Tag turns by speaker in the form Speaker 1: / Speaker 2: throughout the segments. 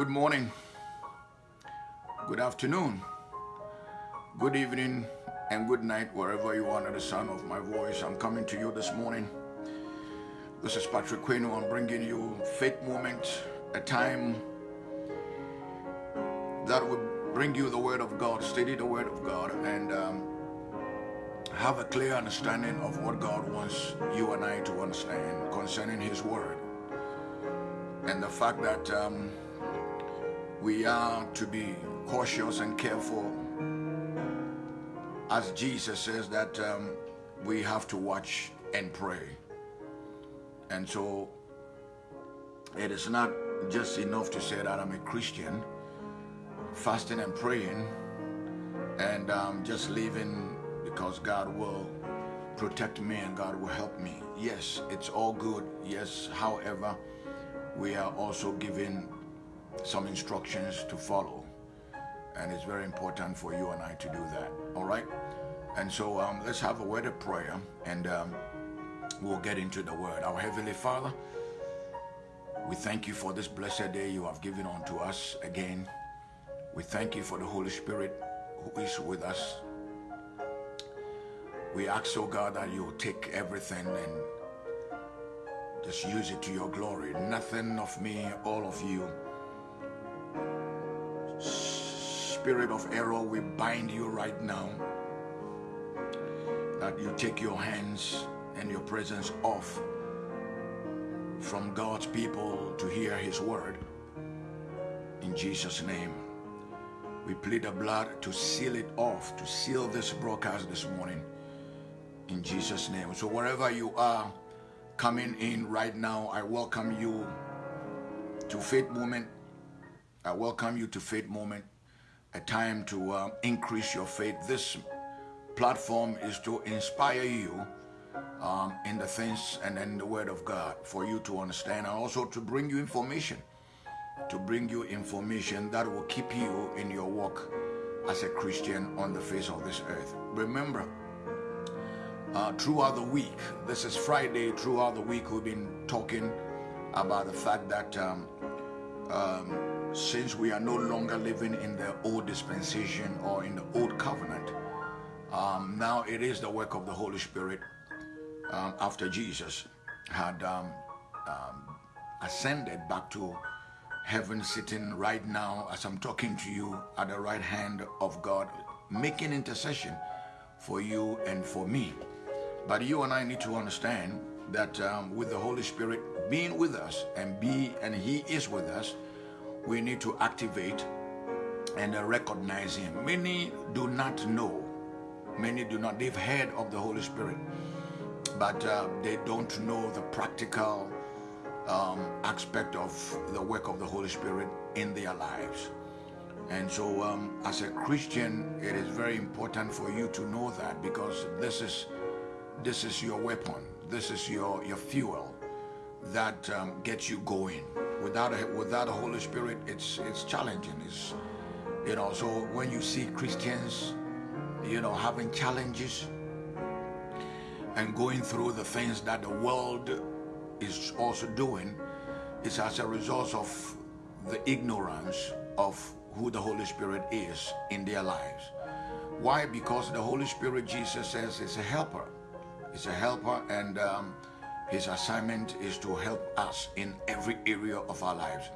Speaker 1: Good morning, good afternoon, good evening, and good night wherever you are under the sound of my voice. I'm coming to you this morning. This is Patrick Queno. I'm bringing you Faith Moment, a time that will bring you the Word of God, study the Word of God, and um, have a clear understanding of what God wants you and I to understand concerning His Word. And the fact that um, we are to be cautious and careful as Jesus says that um, we have to watch and pray. And so it is not just enough to say that I'm a Christian, fasting and praying, and um, just living because God will protect me and God will help me. Yes, it's all good. Yes, however, we are also given some instructions to follow. And it's very important for you and I to do that. All right? And so um, let's have a word of prayer and um, we'll get into the word. Our Heavenly Father, we thank you for this blessed day you have given unto us again. We thank you for the Holy Spirit who is with us. We ask, oh God, that you take everything and just use it to your glory. Nothing of me, all of you. Spirit of error, we bind you right now. That you take your hands and your presence off from God's people to hear his word. In Jesus' name. We plead the blood to seal it off, to seal this broadcast this morning. In Jesus' name. So wherever you are, coming in right now, I welcome you to Faith Moment. I welcome you to Faith Moment, a time to uh, increase your faith. This platform is to inspire you um, in the things and in the Word of God for you to understand and also to bring you information, to bring you information that will keep you in your walk as a Christian on the face of this earth. Remember, uh, throughout the week. This is Friday. Throughout the week, we've been talking about the fact that um, um, since we are no longer living in the old dispensation or in the old covenant, um, now it is the work of the Holy Spirit um, after Jesus had um, um, ascended back to heaven, sitting right now as I'm talking to you at the right hand of God, making intercession for you and for me. But you and I need to understand that um, with the Holy Spirit being with us and be and He is with us, we need to activate and uh, recognize Him. Many do not know. Many do not. They've heard of the Holy Spirit, but uh, they don't know the practical um, aspect of the work of the Holy Spirit in their lives. And so, um, as a Christian, it is very important for you to know that because this is this is your weapon. This is your, your fuel that um, gets you going. Without a, without the Holy Spirit, it's it's challenging. It's you know. So when you see Christians, you know, having challenges and going through the things that the world is also doing, it's as a result of the ignorance of who the Holy Spirit is in their lives. Why? Because the Holy Spirit, Jesus says, is a helper. He's a helper and um, his assignment is to help us in every area of our lives.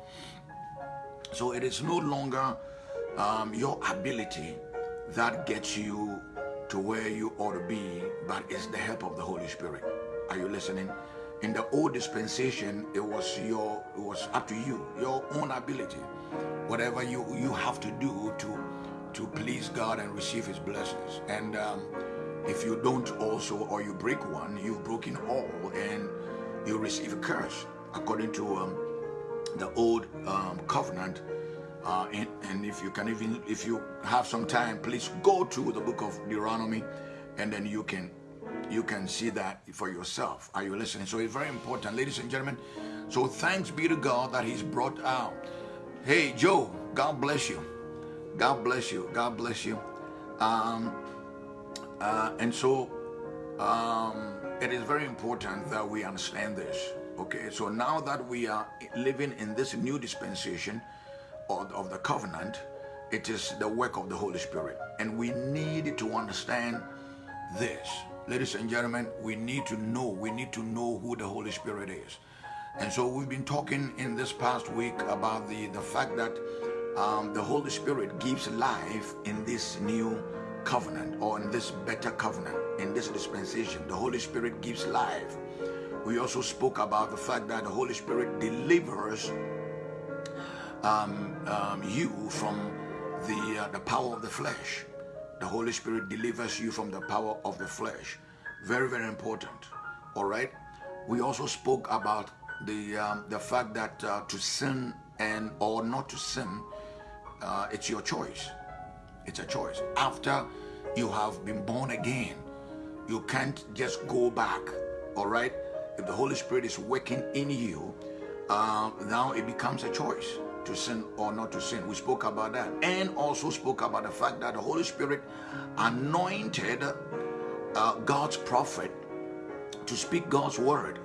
Speaker 1: So it is no longer um, your ability that gets you to where you ought to be, but it's the help of the Holy Spirit. Are you listening? In the old dispensation, it was your it was up to you, your own ability. Whatever you you have to do to to please God and receive his blessings. And um, if you don't also, or you break one, you've broken all and you receive a curse according to um, the old um, covenant. Uh, and, and, if you can even, if you have some time, please go to the book of Deuteronomy and then you can you can see that for yourself. Are you listening? So it's very important, ladies and gentlemen. So thanks be to God that he's brought out. Hey, Joe, God bless you. God bless you. God bless you. Um, uh, and so um, it is very important that we understand this. Okay, so now that we are living in this new dispensation, of, of the covenant, it is the work of the Holy Spirit. And we need to understand this. Ladies and gentlemen, we need to know, we need to know who the Holy Spirit is. And so we've been talking in this past week about the, the fact that um, the Holy Spirit gives life in this new covenant or in this better covenant, in this dispensation. The Holy Spirit gives life. We also spoke about the fact that the Holy Spirit delivers um, um, you from the, uh, the power of the flesh. The Holy Spirit delivers you from the power of the flesh. Very, very important. All right. We also spoke about the um, the fact that uh, to sin and or not to sin, uh, it's your choice. It's a choice. After you have been born again, you can't just go back. All right. If the Holy Spirit is working in you, uh, now it becomes a choice to sin or not to sin. We spoke about that and also spoke about the fact that the Holy Spirit anointed uh, God's prophet to speak God's word.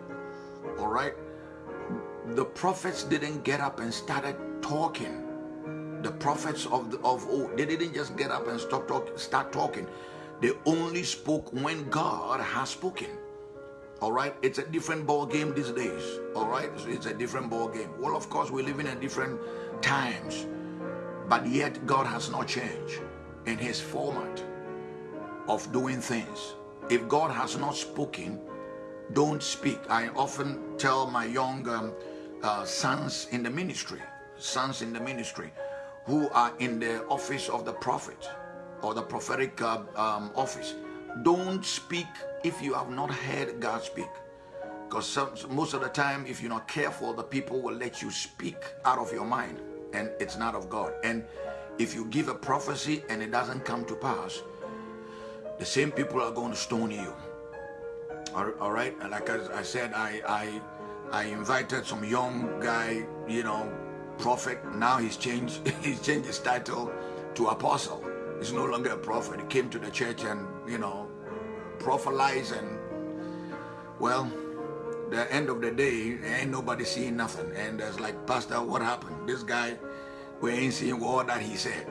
Speaker 1: All right. The prophets didn't get up and started talking. The prophets of the, of old, they didn't just get up and stop talk, start talking. They only spoke when God has spoken. All right, it's a different ball game these days. All right, so it's a different ball game. Well, of course, we live in a different times, but yet God has not changed in His format of doing things. If God has not spoken, don't speak. I often tell my young um, uh, sons in the ministry, sons in the ministry, who are in the office of the prophet or the prophetic uh, um, office, don't speak if you have not heard God speak. Because most of the time, if you're not careful, the people will let you speak out of your mind and it's not of God. And if you give a prophecy and it doesn't come to pass, the same people are going to stone you. All right, and like I said, I I I invited some young guy, you know, prophet. Now he's changed he's changed his title to apostle. He's no longer a prophet. He came to the church and you know prophelize and well the end of the day ain't nobody seeing nothing and it's like pastor what happened this guy we ain't seeing all that he said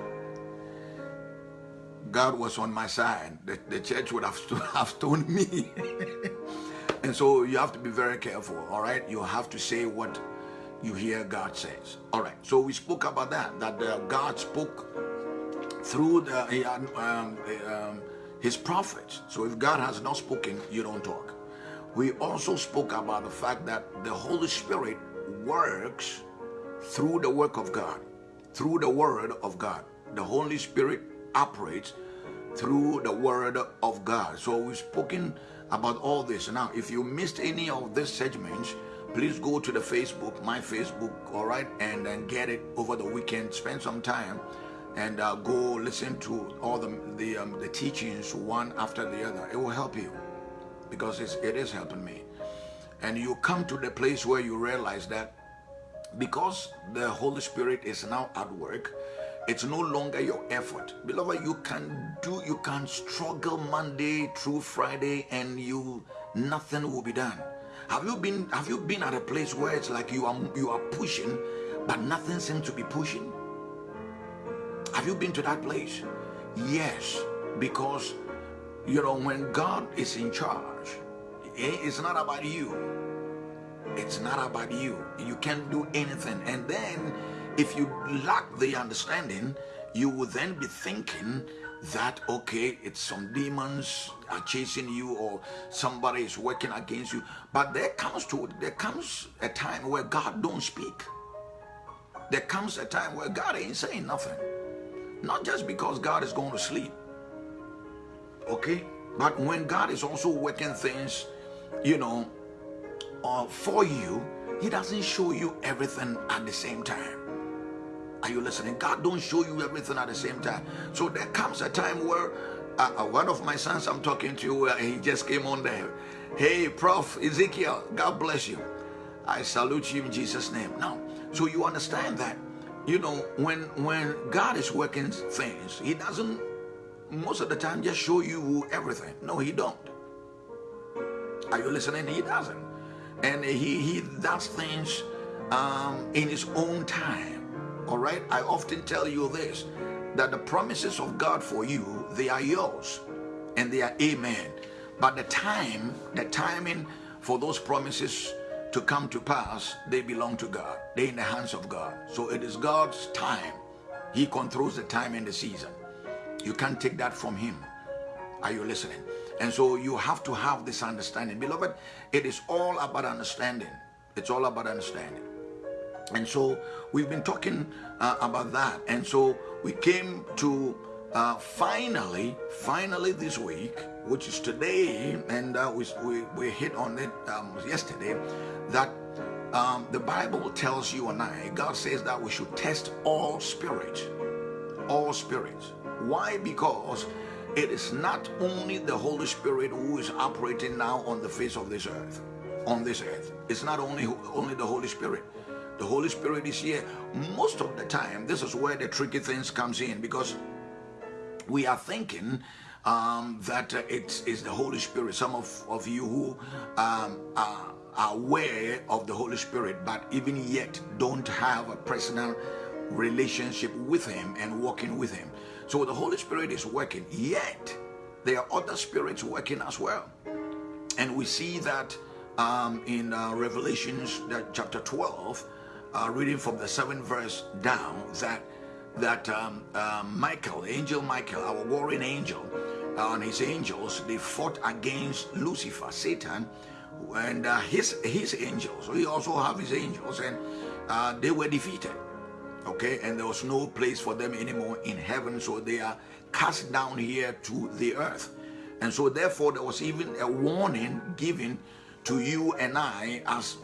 Speaker 1: god was on my side the, the church would have, st have stoned me and so you have to be very careful all right you have to say what you hear god says all right so we spoke about that that uh, god spoke through the um, um, his prophets. So if God has not spoken, you don't talk. We also spoke about the fact that the Holy Spirit works through the work of God, through the word of God. The Holy Spirit operates through the word of God. So we've spoken about all this. Now, if you missed any of these segments, please go to the Facebook, my Facebook, all right, and then get it over the weekend. Spend some time and uh, go listen to all the the, um, the teachings one after the other. It will help you because it's, it is helping me. And you come to the place where you realize that because the Holy Spirit is now at work, it's no longer your effort. Beloved, you can do, you can struggle Monday through Friday and you, nothing will be done. Have you been, have you been at a place where it's like you are, you are pushing, but nothing seems to be pushing? Have you been to that place? Yes, because you know when God is in charge, it's not about you. It's not about you. You can't do anything. And then if you lack the understanding, you will then be thinking that okay it's some demons are chasing you or somebody is working against you but there comes to there comes a time where god don't speak there comes a time where god ain't saying nothing not just because God is going to sleep, okay? But when God is also working things, you know, uh, for you, He doesn't show you everything at the same time. Are you listening? God don't show you everything at the same time. So there comes a time where uh, uh, one of my sons I'm talking to, uh, he just came on there. Hey, Prof. Ezekiel, God bless you. I salute you in Jesus' name. Now, so you understand that you know, when when God is working things, He doesn't most of the time just show you everything. No, He don't. Are you listening? He doesn't, and He He does things um, in His own time. All right? I often tell you this that the promises of God for you, they are yours and they are amen. But the time, the timing for those promises to come to pass, they belong to God. They're in the hands of God. So it is God's time. He controls the time and the season. You can't take that from Him. Are you listening? And so you have to have this understanding. Beloved, it is all about understanding. It's all about understanding. And so we've been talking uh, about that. And so we came to uh, finally, finally this week, which is today, and uh, we, we, we, hit on it um, yesterday, that um, the Bible tells you and I, God says that we should test all spirits. All spirits. Why? Because it is not only the Holy Spirit who is operating now on the face of this earth, on this earth. It's not only, only the Holy Spirit. The Holy Spirit is here. Most of the time, this is where the tricky things comes in because we are thinking um, that uh, it is the Holy Spirit. Some of, of you who um, are aware of the Holy Spirit, but even yet don't have a personal relationship with Him and walking with Him. So the Holy Spirit is working, yet there are other spirits working as well. And we see that um, in uh, Revelations chapter 12, uh, reading from the seventh verse down, that that um, uh, Michael, angel Michael, our warring angel, uh, and his angels, they fought against Lucifer, Satan, and uh, his his angels. We also have his angels, and uh, they were defeated okay and there was no place for them anymore in heaven so they are cast down here to the earth and so therefore there was even a warning given to you and I as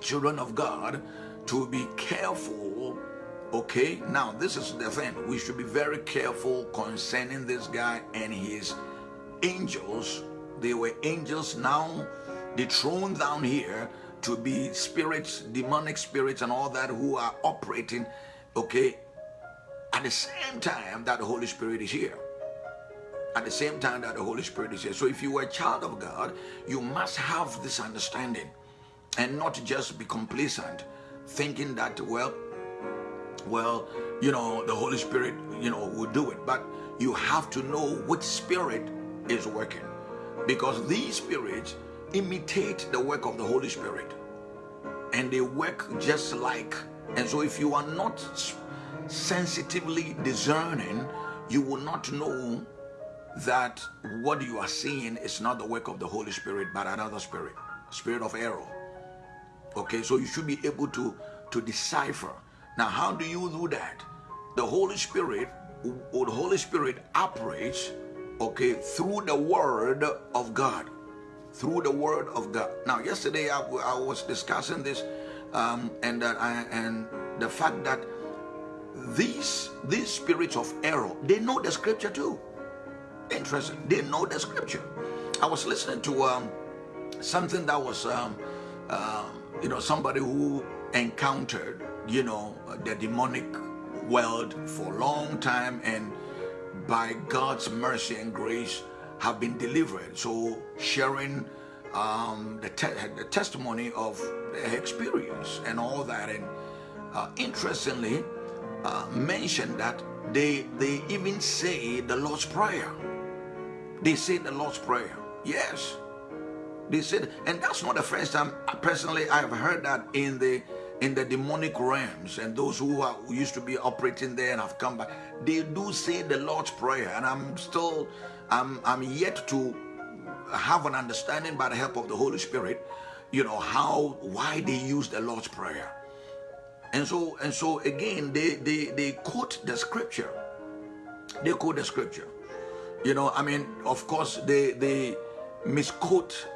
Speaker 1: children of God to be careful okay? Now this is the thing. We should be very careful concerning this guy and his angels. They were angels now dethroned down here to be spirits, demonic spirits and all that who are operating, okay, at the same time that the Holy Spirit is here. At the same time that the Holy Spirit is here. So if you are a child of God, you must have this understanding and not just be complacent, thinking that, well, well, you know, the Holy Spirit, you know, will do it. But you have to know which spirit is working. Because these spirits imitate the work of the Holy Spirit. And they work just like, and so if you are not sensitively discerning, you will not know that what you are seeing is not the work of the Holy Spirit, but another spirit, spirit of error. Okay, so you should be able to, to decipher. Now, how do you do that? The Holy Spirit, or the Holy Spirit operates, okay, through the word of God through the word of God. Now, yesterday I, I was discussing this um, and that I, and the fact that these these spirits of error they know the scripture too. Interesting, they know the scripture. I was listening to um, something that was um, uh, you know somebody who encountered you know the demonic world for a long time and by God's mercy and grace have been delivered. So sharing um, the, te the, testimony of their experience and all that. And uh, interestingly, uh, mentioned that they they even say the Lord's Prayer. They say the Lord's Prayer. Yes, they said, and that's not the first time. Uh, personally, I have heard that in the in the demonic realms and those who, are, who used to be operating there and have come back they do say the lord's prayer and i'm still I'm, I'm yet to have an understanding by the help of the Holy Spirit, you know, how, why they use the Lord's Prayer. And so, and so again, they, they, they quote the scripture. They quote the scripture. You know, I mean, of course, they, they misquote,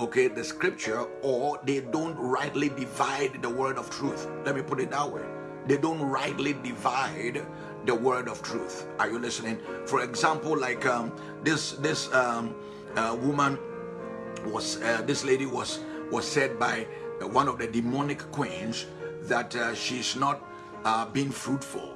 Speaker 1: okay, the scripture, or they don't rightly divide the word of truth. Let me put it that way. They don't rightly divide the word of truth. Are you listening? For example, like um, this this um, uh, woman was uh, this lady was was said by one of the demonic queens that uh, she's not uh, being fruitful.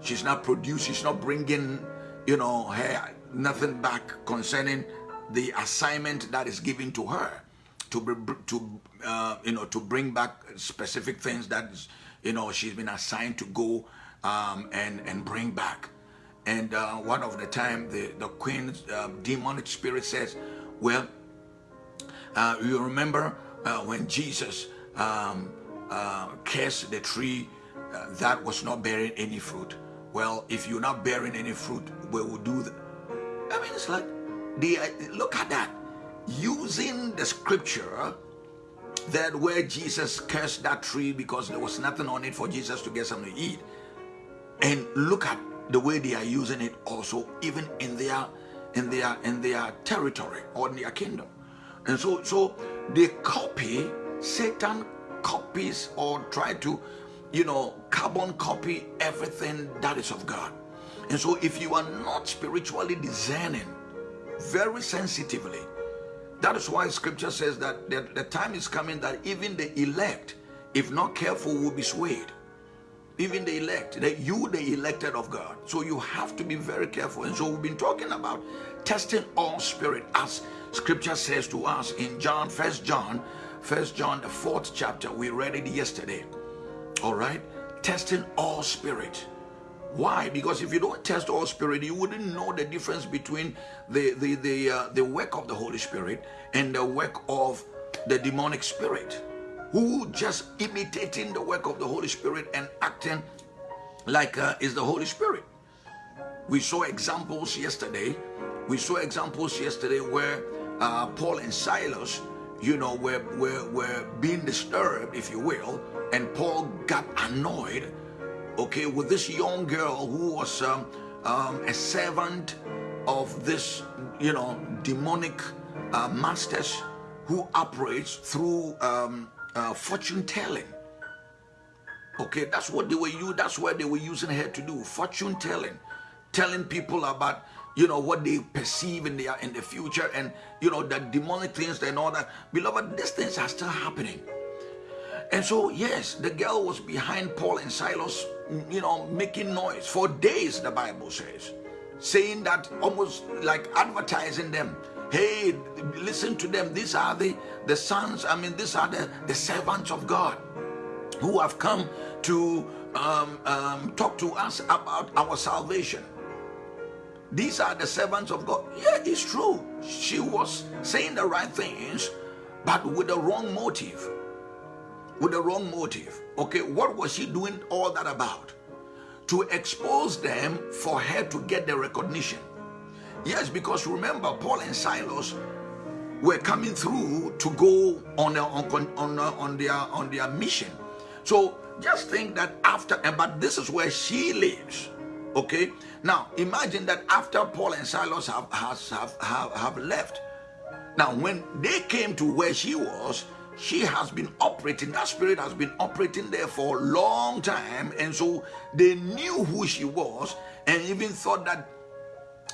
Speaker 1: She's not producing. She's not bringing, you know, her nothing back concerning the assignment that is given to her to to uh, you know to bring back specific things that you know, she's been assigned to go um, and, and bring back. And uh, one of the time, the, the queen's uh, demonic spirit says, well, uh, you remember uh, when Jesus um, uh, cursed the tree that was not bearing any fruit? Well, if you're not bearing any fruit, we will do that. I mean, it's like, the, uh, look at that. Using the scripture that where Jesus cursed that tree because there was nothing on it for Jesus to get something to eat. And look at the way they are using it also, even in their in their in their territory or in their kingdom. And so so they copy, Satan copies or try to, you know, carbon copy everything that is of God. And so if you are not spiritually discerning very sensitively, that is why scripture says that the, the time is coming that even the elect, if not careful, will be swayed. Even the elect, that you, the elected of God. So you have to be very careful. And so we've been talking about testing all spirit as scripture says to us in John, First John, First John, the fourth chapter. We read it yesterday. All right? Testing all spirit. Why? Because if you don't test all spirit, you wouldn't know the difference between the the the uh, the work of the Holy Spirit and the work of the demonic spirit, who just imitating the work of the Holy Spirit and acting like uh, is the Holy Spirit. We saw examples yesterday. We saw examples yesterday where uh, Paul and Silas, you know, were, were, were being disturbed, if you will, and Paul got annoyed okay, with this young girl who was um, um, a servant of this, you know, demonic uh, masters who operates through um, uh, fortune telling. Okay, that's what they were you. That's what they were using her to do. Fortune telling, telling people about you know what they perceive in the in the future and you know the demonic things and all that. Beloved, these things are still happening. And so, yes, the girl was behind Paul and Silas, you know, making noise for days, the Bible says, saying that almost like advertising them. Hey, listen to them. These are the, the sons, I mean, these are the, the servants of God who have come to um, um, talk to us about our salvation. These are the servants of God. Yeah, it's true. She was saying the right things, but with the wrong motive with the wrong motive. Okay, what was she doing all that about? To expose them for her to get the recognition. Yes, because remember, Paul and Silas were coming through to go on their, on, on, on their, on their mission. So just think that after, but this is where she lives. Okay, now imagine that after Paul and Silas have, have, have, have left, now when they came to where she was, she has been operating, that spirit has been operating there for a long time. And so they knew who she was and even thought that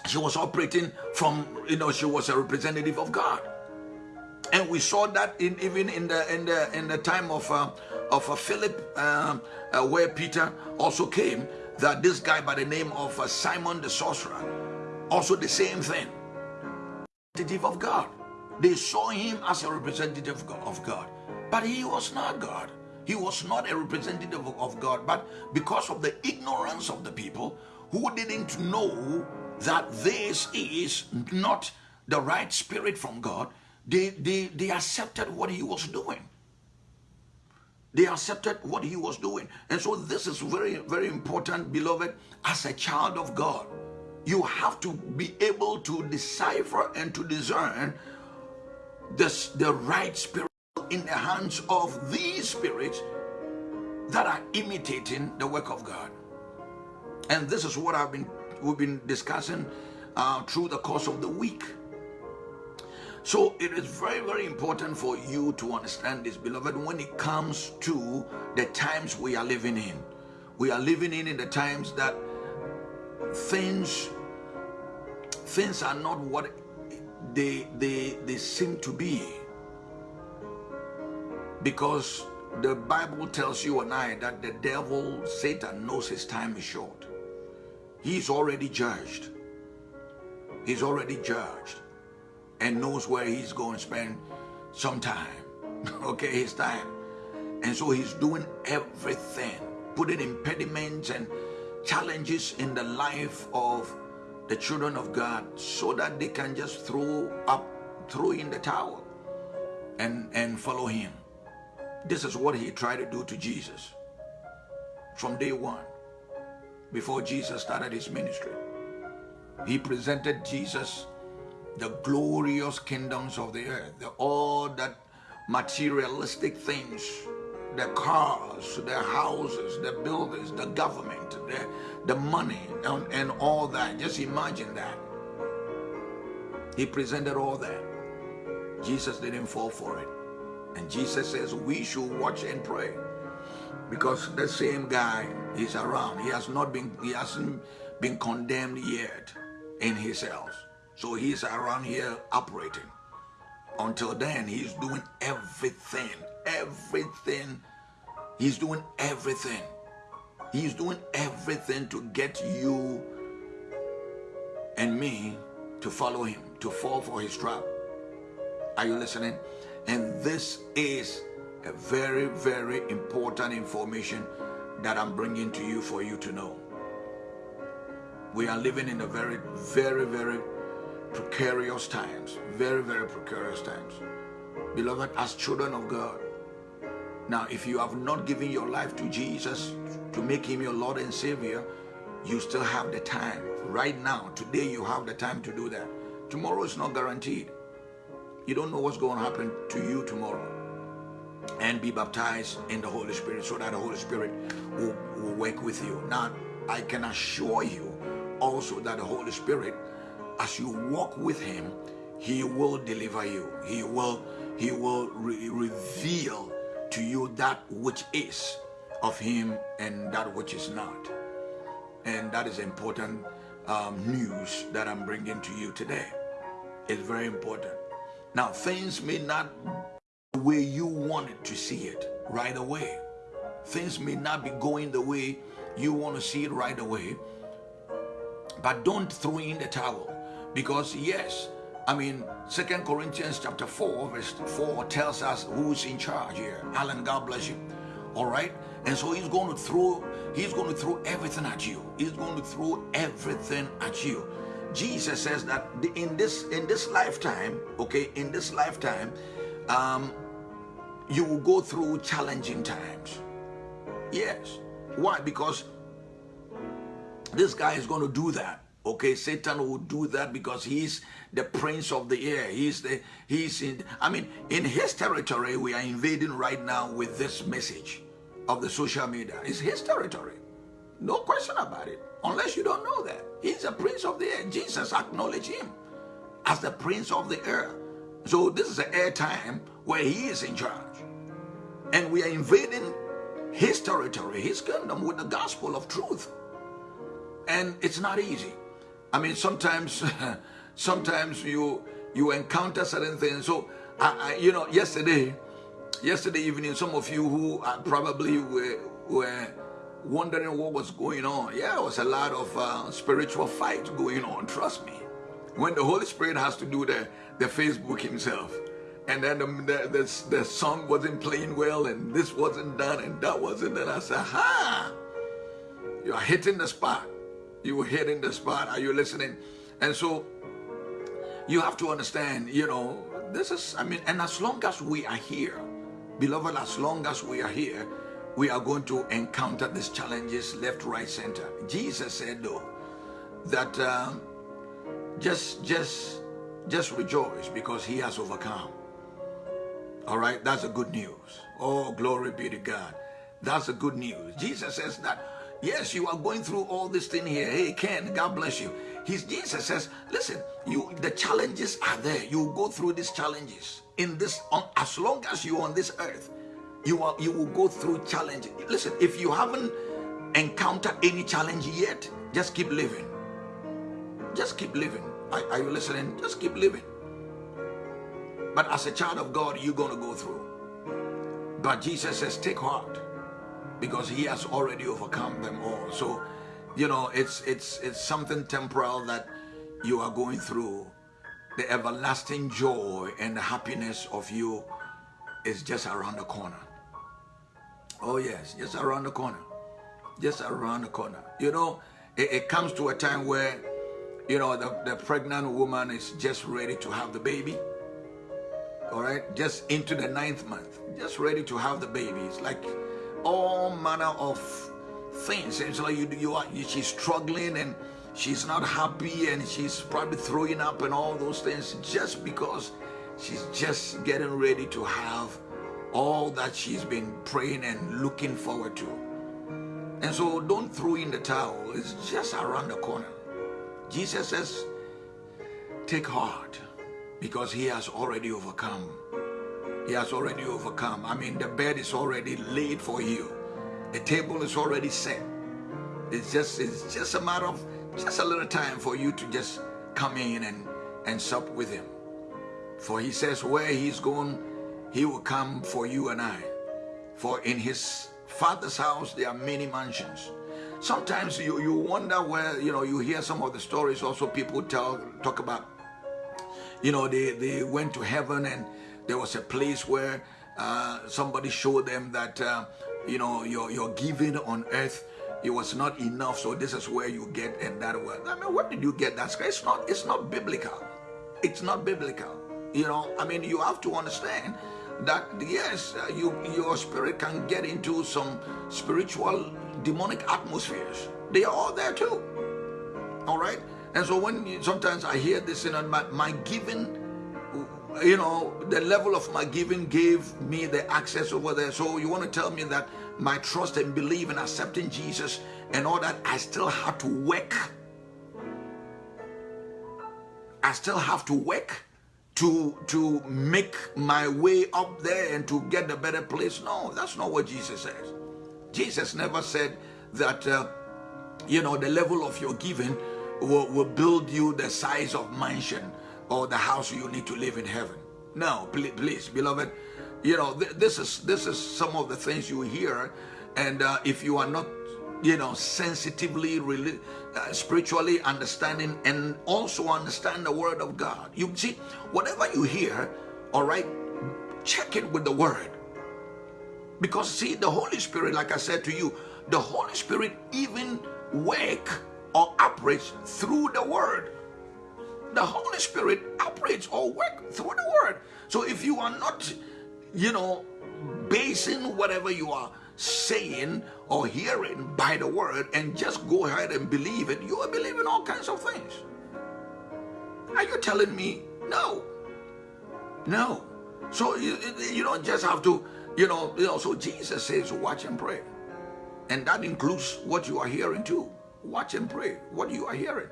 Speaker 1: she was operating from, you know, she was a representative of God. And we saw that in even in the in the in the time of uh, of uh, Philip, uh, uh where Peter also came, that this guy by the name of uh, Simon the sorcerer, also the same thing, of God. They saw him as a representative of God, but he was not God. He was not a representative of God, but because of the ignorance of the people who didn't know that this is not the right spirit from God, they, they, they accepted what he was doing. They accepted what he was doing. And so this is very, very important, beloved, as a child of God. You have to be able to decipher and to discern the, the right spirit in the hands of these spirits that are imitating the work of God. And this is what I've been we've been discussing uh, through the course of the week. So it is very, very important for you to understand this, beloved, when it comes to the times we are living in. We are living in in the times that things things are not what they, they, they seem to be. Because the Bible tells you and I that the devil, Satan, knows his time is short. He's already judged. He's already judged and knows where he's going to spend some time. okay, his time. And so he's doing everything putting impediments and challenges in the life of the children of God so that they can just throw up, throw in the towel and, and follow him. This is what he tried to do to Jesus from day one, before Jesus started his ministry. He presented Jesus the glorious kingdoms of the earth, the, all that materialistic things, the cars, the houses, the buildings, the government, the, the money, and, and all that. Just imagine that. He presented all that. Jesus didn't fall for it. And Jesus says we should watch and pray because the same guy is around. He has not been, he hasn't been condemned yet in his house. So he's around here operating. Until then, he's doing everything, everything. He's doing everything. He's doing everything to get you and me to follow him, to fall for his trap. Are you listening? And this is a very, very important information that I'm bringing to you for you to know. We are living in a very, very, very precarious times. Very, very precarious times. Beloved, as children of God, now if you have not given your life to Jesus to make him your Lord and Savior, you still have the time. Right now, today you have the time to do that. Tomorrow is not guaranteed. You don't know what's going to happen to you tomorrow. And be baptized in the Holy Spirit so that the Holy Spirit will, will work with you. Now, I can assure you also that the Holy Spirit, as you walk with Him, He will deliver you. He will, he will re reveal to you that which is of Him and that which is not. And that is important um, news that I'm bringing to you today. It's very important. Now, things may not the way you wanted to see it right away. Things may not be going the way you want to see it right away. But don't throw in the towel. Because yes, I mean, Second Corinthians chapter 4, verse 4 tells us who's in charge here. Alan, God bless you. All right? And so he's going to throw, he's going to throw everything at you. He's going to throw everything at you. Jesus says that in this in this lifetime, okay, in this lifetime, um, you will go through challenging times. Yes. Why? Because this guy is going to do that. Okay, Satan will do that because he's the prince of the air. He's the he's in I mean in his territory we are invading right now with this message of the social media. It's his territory. No question about it. Unless you don't know that. He's a prince of the air. Jesus acknowledged him as the prince of the air. So this is an air time where he is in charge. And we are invading his territory, his kingdom with the gospel of truth. And it's not easy. I mean, sometimes, sometimes you you encounter certain things. So, I, I, you know, yesterday, yesterday evening, some of you who probably were, were wondering what was going on. Yeah, it was a lot of uh, spiritual fight going on, trust me. When the Holy Spirit has to do the, the Facebook himself, and then the, the, the, the song wasn't playing well, and this wasn't done, and that wasn't done. I said, ha! You are hitting the spot. You were hitting the spot. Are you listening? And so you have to understand, you know, this is, I mean, and as long as we are here, beloved, as long as we are here, we are going to encounter these challenges left, right, center. Jesus said, though, that um, just, just, just rejoice because he has overcome. All right, that's a good news. Oh, glory be to God. That's a good news. Jesus says that, yes, you are going through all this thing here. Hey, Ken, God bless you. His Jesus says, listen, you the challenges are there. You go through these challenges in this, on, as long as you're on this earth you are you will go through challenges listen if you haven't encountered any challenge yet just keep living just keep living are, are you listening just keep living but as a child of god you're going to go through but jesus says take heart because he has already overcome them all so you know it's it's it's something temporal that you are going through the everlasting joy and the happiness of you is just around the corner Oh yes, just around the corner. just around the corner. You know, it, it comes to a time where, you know, the, the pregnant woman is just ready to have the baby. All right, just into the ninth month, just ready to have the baby. It's like all manner of things. It's like you, you are, she's struggling and she's not happy and she's probably throwing up and all those things just because she's just getting ready to have all that she's been praying and looking forward to. And so don't throw in the towel. It's just around the corner. Jesus says, take heart because he has already overcome. He has already overcome. I mean, the bed is already laid for you. The table is already set. It's just, it's just a matter of just a little time for you to just come in and, and sup with him. For he says where he's going, he will come for you and I. For in his father's house there are many mansions. Sometimes you, you wonder where, you know, you hear some of the stories also people tell talk about, you know, they, they went to heaven and there was a place where uh, somebody showed them that, uh, you know, your, your giving on earth it was not enough so this is where you get and that word. I mean where did you get that it's not it's not biblical. It's not biblical. You know i mean you have to understand that yes uh, you your spirit can get into some spiritual demonic atmospheres. They are all there too. All right? And so when you, sometimes i hear this you know my, my giving you know the level of my giving gave me the access over there. So you want to tell me that my trust and belief in accepting jesus and all that i still have to work. I still have to work to to make my way up there and to get a better place. No that's not what jesus says. Jesus never said that uh, you know the level of your giving will, will build you the size of mansion or the house you need to live in heaven. No, please, please beloved, you know, th this is this is some of the things you hear, and uh, if you are not, you know, sensitively, really, uh, spiritually understanding, and also understand the Word of God, you see, whatever you hear, all right, check it with the Word, because see, the Holy Spirit, like I said to you, the Holy Spirit even work or operates through the Word the Holy Spirit operates or work through the word. So if you are not, you know, basing whatever you are saying or hearing by the word and just go ahead and believe it, you are believing all kinds of things. Are you telling me no? No. So you, you don't just have to, you know, you know, so Jesus says watch and pray. And that includes what you are hearing too. Watch and pray what you are hearing.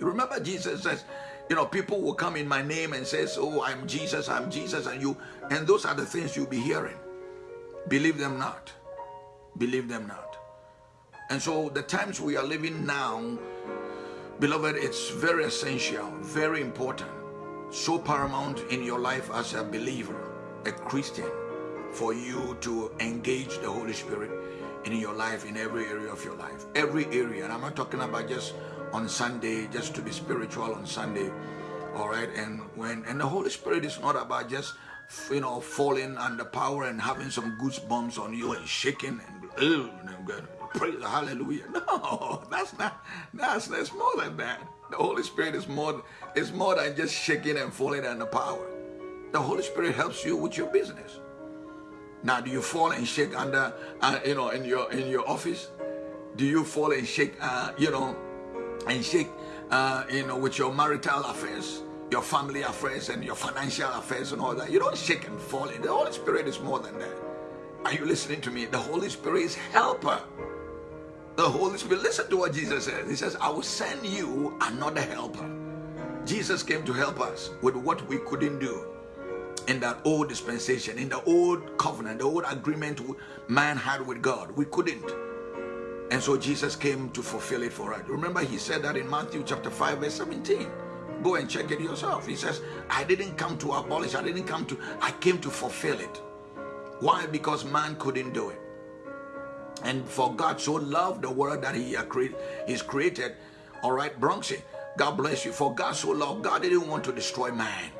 Speaker 1: Remember Jesus says, you know, people will come in my name and says, oh, I'm Jesus, I'm Jesus, and you, and those are the things you'll be hearing. Believe them not. Believe them not. And so the times we are living now, beloved, it's very essential, very important, so paramount in your life as a believer, a Christian, for you to engage the Holy Spirit in your life, in every area of your life. Every area. And I'm not talking about just on Sunday, just to be spiritual on Sunday. All right. And when, and the Holy Spirit is not about just, you know, falling under power and having some goosebumps on you and shaking and, and praise hallelujah. No, that's not, that's, that's more than that. The Holy Spirit is more, is more than just shaking and falling under power. The Holy Spirit helps you with your business. Now, do you fall and shake under, uh, you know, in your in your office? Do you fall and shake, uh, you know, and shake, uh, you know, with your marital affairs, your family affairs, and your financial affairs and all that. You don't shake and fall. In. The Holy Spirit is more than that. Are you listening to me? The Holy Spirit is helper. The Holy Spirit, listen to what Jesus says. He says, I will send you another helper. Jesus came to help us with what we couldn't do in that old dispensation, in the old covenant, the old agreement man had with God. We couldn't. And so Jesus came to fulfill it for us. Remember, he said that in Matthew chapter 5, verse 17. Go and check it yourself. He says, I didn't come to abolish, I didn't come to, I came to fulfill it. Why? Because man couldn't do it. And for God so loved the world that he created. All right, Bronxy, God bless you. For God so loved, God didn't want to destroy man.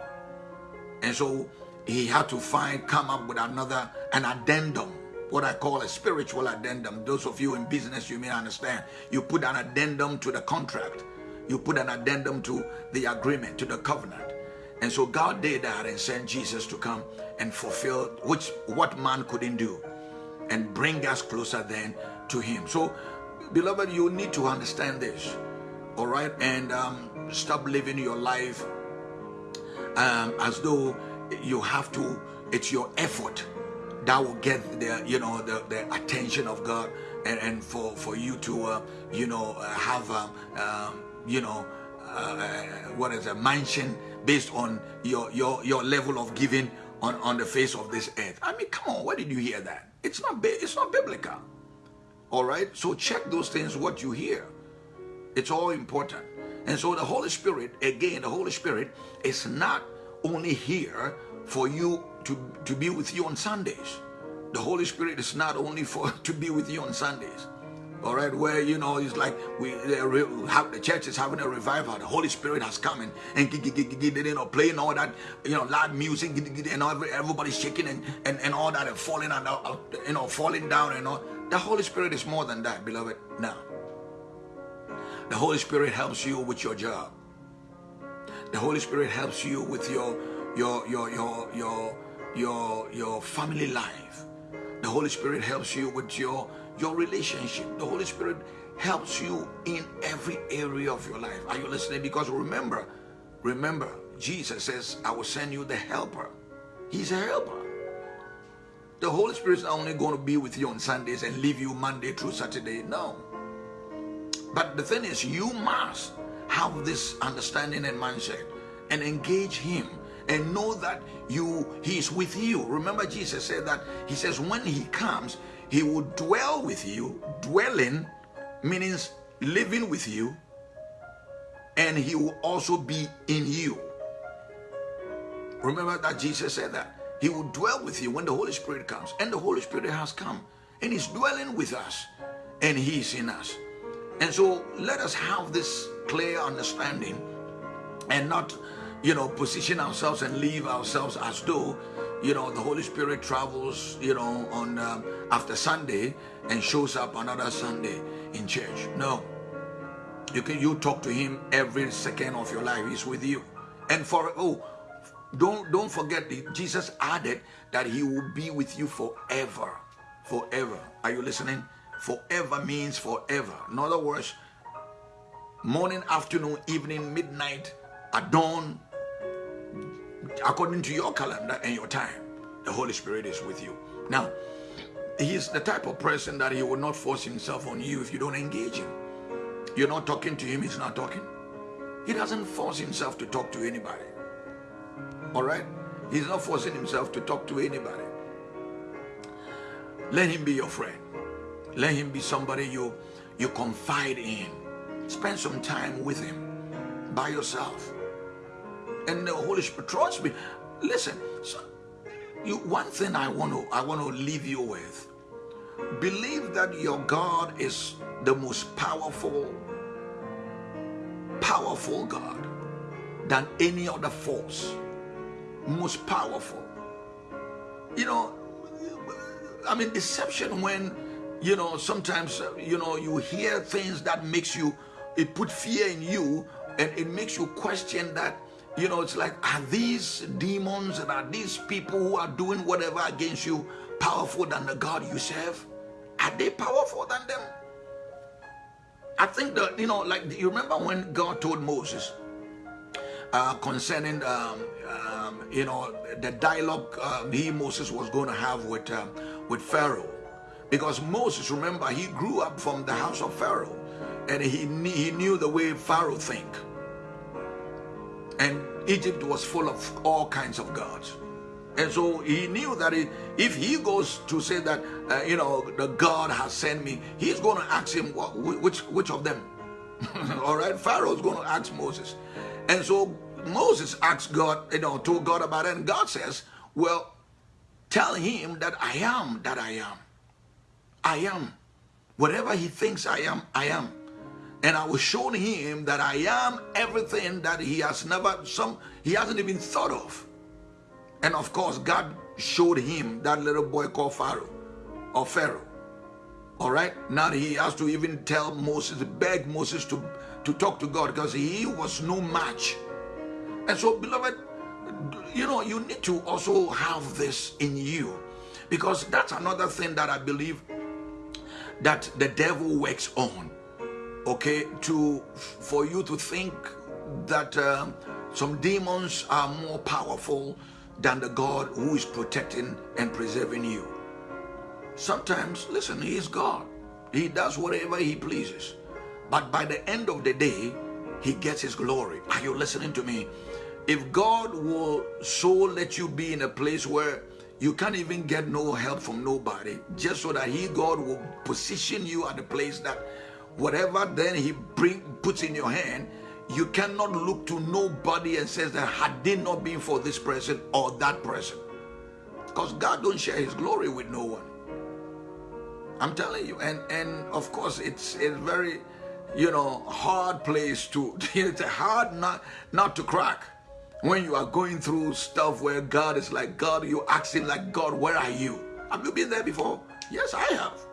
Speaker 1: And so he had to find, come up with another, an addendum what I call a spiritual addendum. Those of you in business, you may understand. You put an addendum to the contract. You put an addendum to the agreement, to the covenant. And so God did that and sent Jesus to come and fulfill which what man couldn't do and bring us closer then to him. So beloved, you need to understand this. All right. And um, stop living your life um, as though you have to, it's your effort that will get the, you know, the, the attention of God and, and for, for you to, uh, you know, uh, have, um, um, you know, uh, what is a mansion based on your, your, your level of giving on, on the face of this earth. I mean, come on, where did you hear that? It's not, it's not biblical. All right. So check those things, what you hear. It's all important. And so the Holy Spirit, again, the Holy Spirit is not only here for you to, to be with you on Sundays. The Holy Spirit is not only for to be with you on Sundays. All right, where you know it's like we have the church is having a revival. The Holy Spirit has come in and you know playing all that you know loud music and everybody's shaking and, and, and all that and falling and uh, you know falling down and all. The Holy Spirit is more than that, beloved. Now, the Holy Spirit helps you with your job. The Holy Spirit helps you with your your your your your your your family life. The Holy Spirit helps you with your your relationship. The Holy Spirit helps you in every area of your life. Are you listening? Because remember, remember, Jesus says, I will send you the helper. He's a helper. The Holy Spirit is not only going to be with you on Sundays and leave you Monday through Saturday. No. But the thing is, you must have this understanding and mindset and engage him and know that you he is with you. Remember jesus said that he says when he comes he will dwell with you. Dwelling means living with you and he will also be in you. Remember that jesus said that? He will dwell with you when the holy spirit comes and the holy spirit has come and he's dwelling with us and he is in us. And so let us have this clear understanding and not, you know, position ourselves and leave ourselves as though, you know, the Holy Spirit travels, you know, on um, after Sunday and shows up another Sunday in church. No. You can you talk to him every second of your life. He's with you. And for oh, don't don't forget Jesus added that he will be with you forever. Forever. Are you listening? Forever means forever. In other words, morning, afternoon, evening, midnight, at dawn, according to your calendar and your time, the Holy Spirit is with you. Now, he's the type of person that he will not force himself on you if you don't engage him. You're not talking to him, he's not talking. He doesn't force himself to talk to anybody. All right? He's not forcing himself to talk to anybody. Let him be your friend. Let him be somebody you, you confide in. Spend some time with him by yourself. And the Holy Spirit, trust me. Listen, so you, one thing I want to I want to leave you with. Believe that your God is the most powerful, powerful God than any other force. Most powerful. You know, I mean, deception when you know sometimes uh, you know you hear things that makes you it put fear in you and it makes you question that you know it's like are these demons and are these people who are doing whatever against you powerful than the god you serve? Are they powerful than them? I think that you know like you remember when god told moses uh, concerning um, um, you know the dialogue uh, he moses was going to have with uh, with pharaoh? Because Moses, remember, he grew up from the house of Pharaoh and he, he knew the way Pharaoh think. And Egypt was full of all kinds of gods. And so he knew that if he goes to say that, uh, you know, the God has sent me, he's going to ask him what, which, which of them. all right, Pharaoh's going to ask Moses. And so Moses asked God, you know, told God about it. And God says, well, tell him that I am that I am. I am. Whatever he thinks I am, I am. And I was show him that I am everything that he has never, some he hasn't even thought of. And of course, God showed him that little boy called Pharaoh. or Pharaoh. All right. Now he has to even tell Moses, beg Moses to, to talk to God because he was no match. And so, beloved, you know, you need to also have this in you because that's another thing that I believe that the devil works on. Okay, to for you to think that uh, some demons are more powerful than the God who is protecting and preserving you. Sometimes, listen, He is God. He does whatever He pleases. But by the end of the day, He gets His glory. Are you listening to me? If God will so let you be in a place where you can't even get no help from nobody, just so that He, God, will position you at the place that whatever then He bring puts in your hand, you cannot look to nobody and says that had it not been for this person or that person. Because God don't share his glory with no one. I'm telling you, and and of course it's a very, you know, hard place to. It's a hard not not to crack when you are going through stuff where God is like God. You asking like God, where are you? Have you been there before? Yes, I have.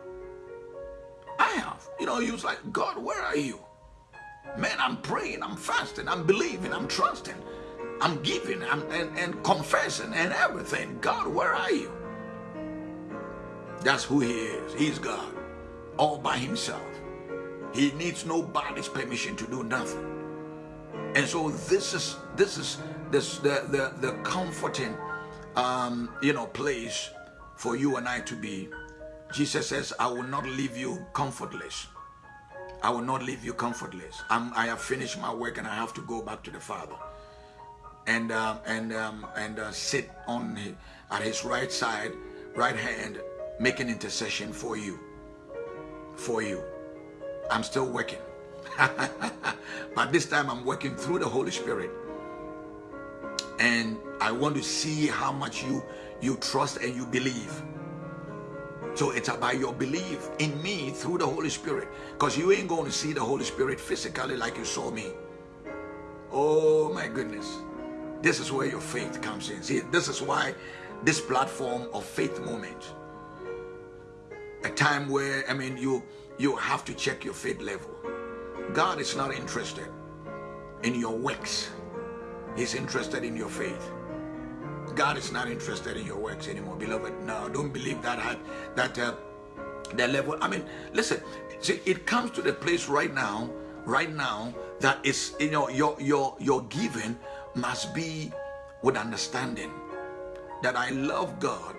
Speaker 1: I have. You know, he was like God, where are you? Man, I'm praying, I'm fasting, I'm believing, I'm trusting, I'm giving, I'm and, and confessing and everything. God, where are you? That's who he is. He's God. All by himself. He needs nobody's permission to do nothing. And so this is this is this the the, the comforting um you know place for you and I to be. Jesus says, I will not leave you comfortless. I will not leave you comfortless. I'm, I have finished my work and I have to go back to the Father and um, and um, and uh, sit on his, at His right side, right hand, making intercession for you. For you, I'm still working, but this time I'm working through the Holy Spirit, and I want to see how much you you trust and you believe. So it's about your belief in me through the Holy Spirit. Because you ain't going to see the Holy Spirit physically like you saw me. Oh my goodness. This is where your faith comes in. See, this is why this platform of faith moment. A time where, I mean, you you have to check your faith level. God is not interested in your works. He's interested in your faith. God is not interested in your works anymore, beloved. No, don't believe that that uh, the level. I mean, listen. See, it comes to the place right now, right now that is you know your your your giving must be with understanding that I love God.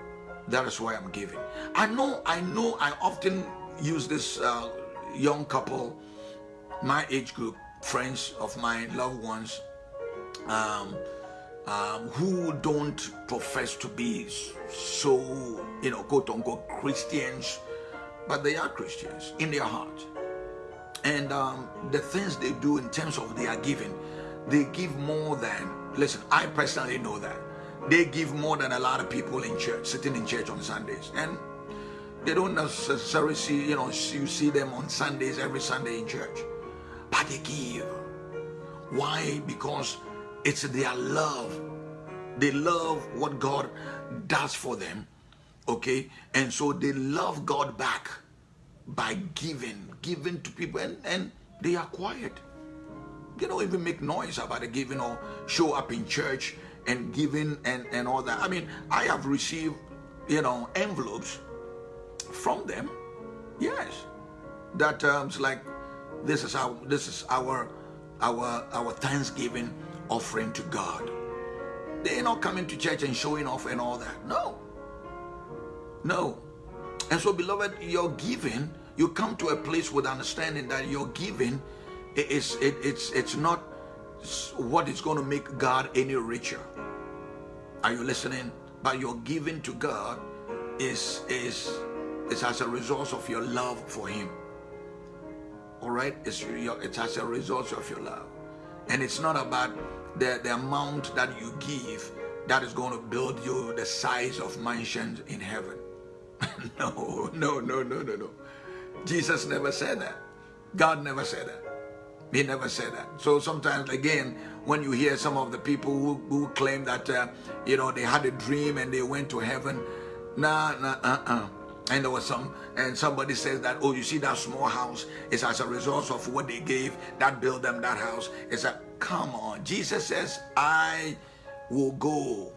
Speaker 1: That is why I'm giving. I know. I know. I often use this uh, young couple, my age group, friends of mine, loved ones. Um, um, who don't profess to be so, you know, quote unquote Christians, but they are Christians in their heart. And um, the things they do in terms of their giving, they give more than, listen, I personally know that. They give more than a lot of people in church, sitting in church on Sundays. And they don't necessarily see, you know, you see them on Sundays, every Sunday in church. But they give. Why? Because it's their love. They love what God does for them. Okay? And so they love God back by giving, giving to people, and, and they are quiet. They don't even make noise about the giving or show up in church and giving and, and all that. I mean, I have received, you know, envelopes from them. Yes. That um, like this is our this is our our our Thanksgiving offering to God. They're not coming to church and showing off and all that. No. No. And so, beloved, your giving, you come to a place with understanding that your giving is it, it's it's not what is going to make God any richer. Are you listening? But your giving to God is is is as a result of your love for Him. All right, it's your, it's as a result of your love. And it's not about the, the amount that you give that is going to build you the size of mansions in heaven. no, no, no, no, no, no. Jesus never said that. God never said that. He never said that. So sometimes, again, when you hear some of the people who, who claim that, uh, you know, they had a dream and they went to heaven, nah, nah, uh-uh. and there was some and somebody says that oh you see that small house is as a result of what they gave that built them that house it's a come on. Jesus says i will go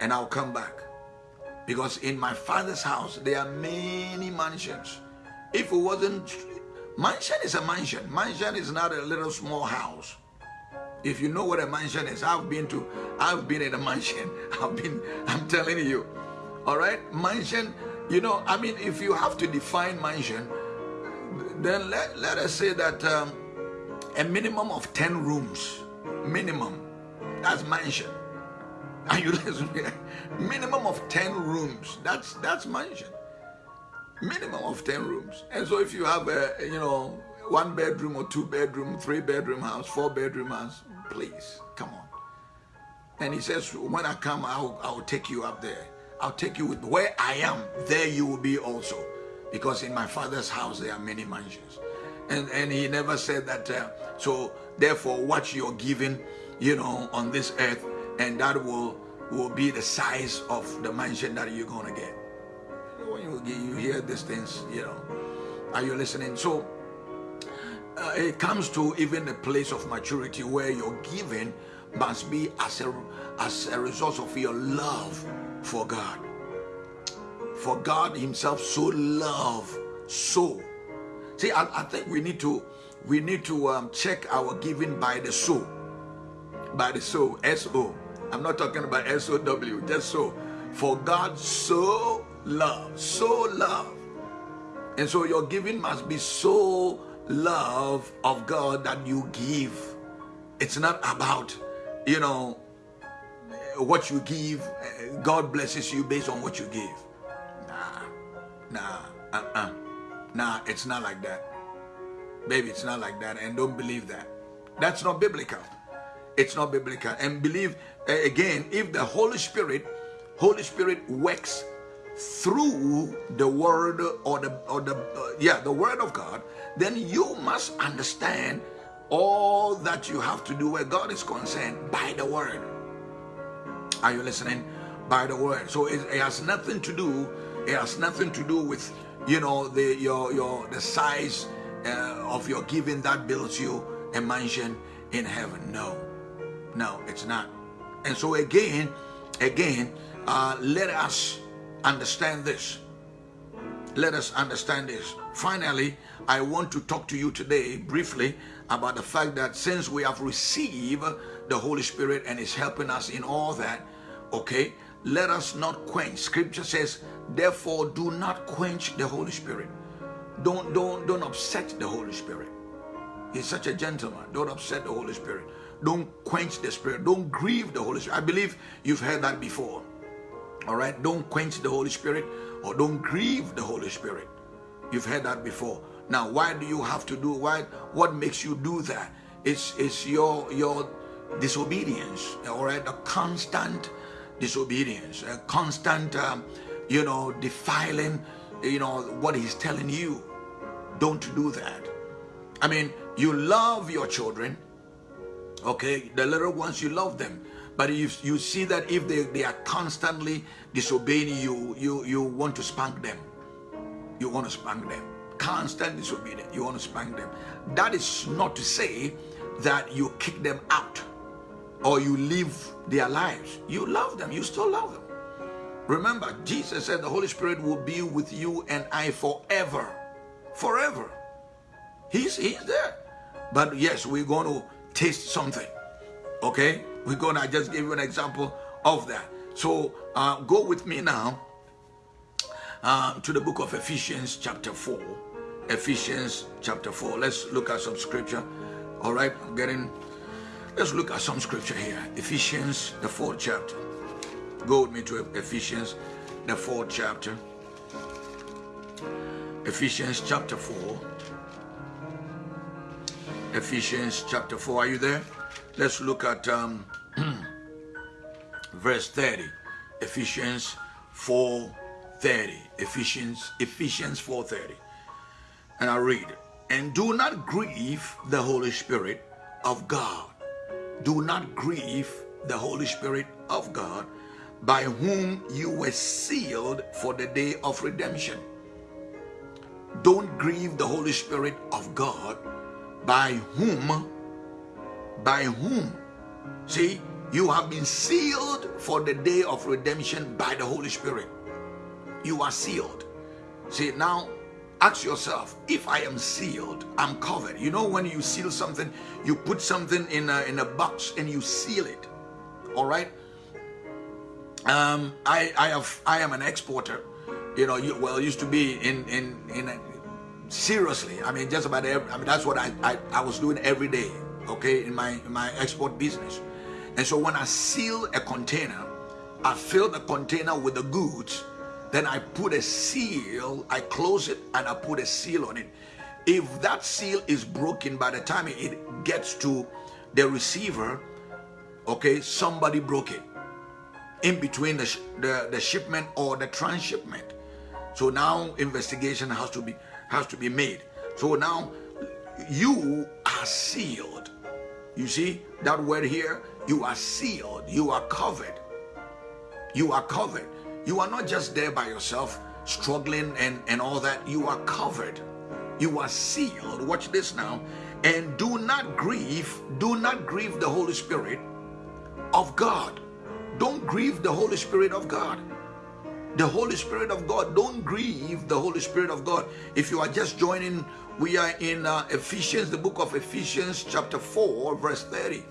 Speaker 1: and i'll come back. Because in my father's house there are many mansions. If it wasn't mansion is a mansion. Mansion is not a little small house. If you know what a mansion is i've been to i've been in a mansion. I've been i'm telling you. All right? Mansion you know, I mean, if you have to define mansion, then let, let us say that um, a minimum of 10 rooms, minimum, that's mansion. Are you listening? minimum of 10 rooms, that's, that's mansion. Minimum of 10 rooms. And so if you have a, you know, one bedroom or two bedroom, three bedroom house, four bedroom house, please, come on. And he says, when I come, I'll, I'll take you up there. I'll take you with where I am, there you will be also. Because in my father's house there are many mansions. And, and he never said that, uh, so therefore what you're giving, you know, on this earth, and that will, will be the size of the mansion that you're going to get. When you, you hear these things, you know, are you listening? So uh, it comes to even the place of maturity where your giving must be as a, as a result of your love for God. For God Himself so love, so. See, I, I think we need to we need to um, check our giving by the soul. By the soul, S-O. I'm not talking about S-O-W, just so. For God so love, so love. And so your giving must be so love of God that you give. It's not about, you know, what you give, God blesses you based on what you give. Nah, nah, uh-uh. Nah, it's not like that. Baby, it's not like that. And don't believe that. That's not biblical. It's not biblical. And believe, again, if the Holy Spirit, Holy Spirit works through the word or the, or the uh, yeah, the word of God, then you must understand all that you have to do where God is concerned by the word. Are you listening? By the word. So it, it has nothing to do. It has nothing to do with you know the your your the size uh, of your giving that builds you a mansion in heaven. No, no, it's not. And so again, again, uh, let us understand this. Let us understand this. Finally, I want to talk to you today briefly about the fact that since we have received the Holy Spirit and is helping us in all that, okay let us not quench scripture says therefore do not quench the holy spirit don't don't don't upset the holy spirit. He's such a gentleman. Don't upset the holy spirit. Don't quench the spirit. Don't grieve the holy spirit. I believe you've heard that before. All right? Don't quench the holy spirit or don't grieve the holy spirit. You've heard that before. Now why do you have to do why what makes you do that? It's it's your your disobedience. All right? A constant disobedience, a constant, um, you know, defiling, you know, what he's telling you. Don't do that. I mean, you love your children, okay? The little ones, you love them. But if you see that if they, they are constantly disobeying you, you, you want to spank them. You want to spank them. Constant disobedience, you want to spank them. That is not to say that you kick them out or you live their lives. You love them, you still love them. Remember, Jesus said the Holy Spirit will be with you and I forever. Forever. He's, he's there. But yes, we're going to taste something. Okay? We're going to just give you an example of that. So uh, go with me now uh, to the book of Ephesians chapter 4. Ephesians chapter 4. Let's look at some scripture. All right, I'm getting Let's look at some scripture here. Ephesians, the fourth chapter. Go with me to Ephesians, the fourth chapter. Ephesians chapter 4. Ephesians chapter 4. Are you there? Let's look at um, verse 30. Ephesians 4 30. Ephesians, Ephesians 4 30. And I read, And do not grieve the Holy Spirit of God do not grieve the Holy Spirit of God, by whom you were sealed for the day of redemption. Don't grieve the Holy Spirit of God by whom, by whom. See, you have been sealed for the day of redemption by the Holy Spirit. You are sealed. See, now ask yourself if I am sealed, I'm covered. You know, when you seal something, you put something in a, in a box and you seal it. All right. Um, I, I have, I am an exporter. You know, you, well, used to be in, in, in, a, seriously. I mean, just about every, I mean, that's what I, I, I was doing every day. Okay. In my, in my export business. And so when I seal a container, I fill the container with the goods, then I put a seal, I close it and I put a seal on it. If that seal is broken by the time it gets to the receiver, okay, somebody broke it in between the, the, the shipment or the transshipment. So now investigation has to be has to be made. So now you are sealed. You see that word here? You are sealed. You are covered. You are covered. You are not just there by yourself, struggling and, and all that. You are covered. You are sealed. Watch this now. And do not grieve, do not grieve the Holy Spirit of God. Don't grieve the Holy Spirit of God. The Holy Spirit of God. Don't grieve the Holy Spirit of God. If you are just joining, we are in uh, Ephesians, the book of Ephesians, chapter 4, verse 30.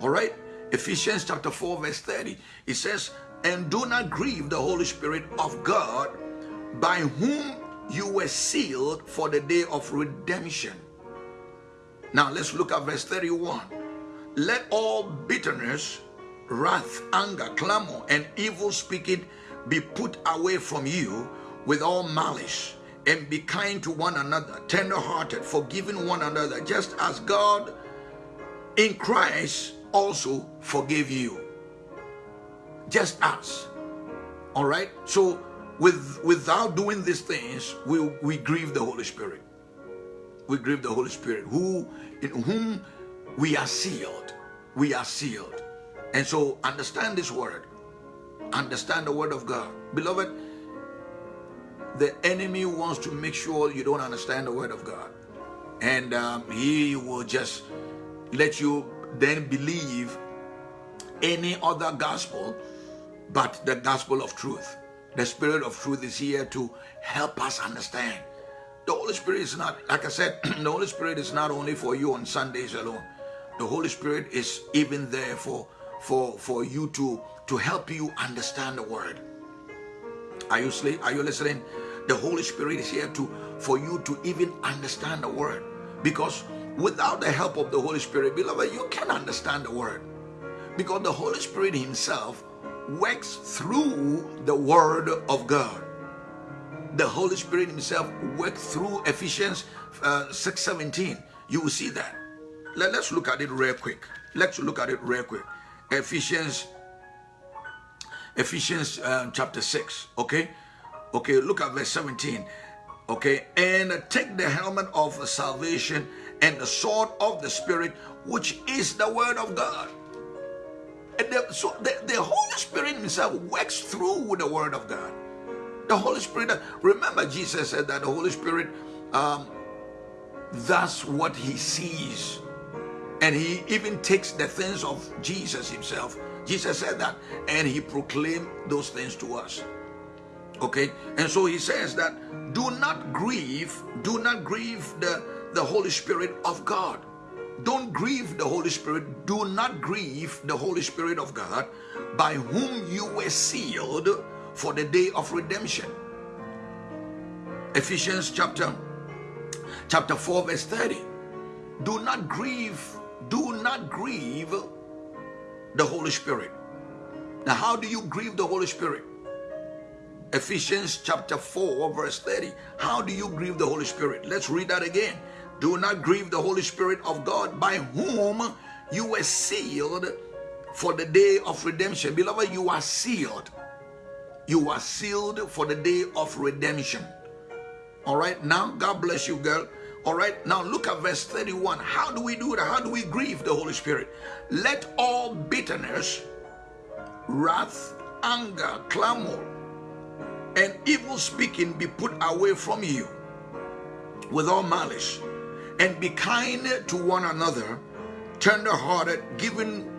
Speaker 1: All right? Ephesians chapter 4, verse 30. It says, And do not grieve the Holy Spirit of God, by whom you were sealed for the day of redemption. Now let's look at verse 31. Let all bitterness, wrath, anger, clamor, and evil speaking be put away from you with all malice, and be kind to one another, tender hearted, forgiving one another, just as God in Christ also forgave you. Just as. All right? So with without doing these things, we, we grieve the Holy Spirit. We grieve the Holy Spirit, who in whom we are sealed. We are sealed. And so understand this word. Understand the word of God. Beloved, the enemy wants to make sure you don't understand the word of God. And um, he will just let you then believe any other gospel but the gospel of truth. The spirit of truth is here to help us understand. The Holy Spirit is not, like I said, the Holy Spirit is not only for you on Sundays alone. The Holy Spirit is even there for for for you to to help you understand the word. Are you sleep? are you listening? The Holy Spirit is here to for you to even understand the word because without the help of the Holy Spirit, beloved, you can understand the word. Because the Holy Spirit himself works through the word of God. The Holy Spirit himself works through Ephesians uh, 6 17. You will see that. Let, us look at it real quick. Let's look at it real quick. Ephesians Ephesians uh, chapter 6. Okay. Okay. Look at verse 17. Okay. And take the helmet of salvation and the sword of the Spirit, which is the word of God. And the, so the, the Holy Spirit himself works through with the word of God. The Holy Spirit, remember Jesus said that the Holy Spirit, um, that's what he sees. And he even takes the things of Jesus himself. Jesus said that, and he proclaimed those things to us. Okay, and so he says that do not grieve, do not grieve the the Holy Spirit of God. Don't grieve the Holy Spirit. Do not grieve the Holy Spirit of God by whom you were sealed for the day of redemption. Ephesians chapter chapter 4 verse 30. Do not grieve, do not grieve the Holy Spirit. Now how do you grieve the Holy Spirit? Ephesians chapter 4 verse 30. How do you grieve the Holy Spirit? Let's read that again. Do not grieve the Holy Spirit of God by whom you were sealed for the day of redemption. Beloved, you are sealed. You are sealed for the day of redemption. All right, now God bless you, girl. All right, now look at verse 31. How do we do that? How do we grieve the Holy Spirit? Let all bitterness, wrath, anger, clamor, and evil speaking be put away from you with all malice, and be kind to one another, tender-hearted, giving,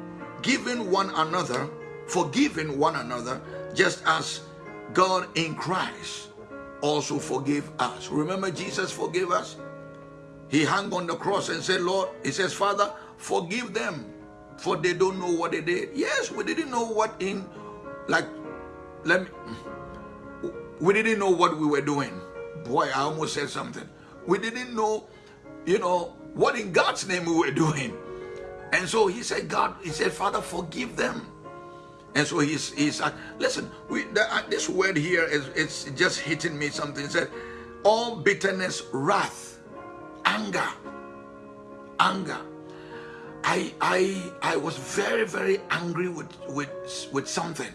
Speaker 1: giving one another, forgiving one another, just as God in Christ also forgive us. Remember, Jesus forgave us. He hung on the cross and said, Lord, he says, Father, forgive them, for they don't know what they did. Yes, we didn't know what in, like, let me, we didn't know what we were doing. Boy, I almost said something. We didn't know, you know, what in God's name we were doing. And so he said, God, he said, Father, forgive them. And so he's, he's uh, listen, we, the, uh, this word here is it's just hitting me something. It said, all bitterness, wrath, anger, anger. I, I, I was very, very angry with, with, with something.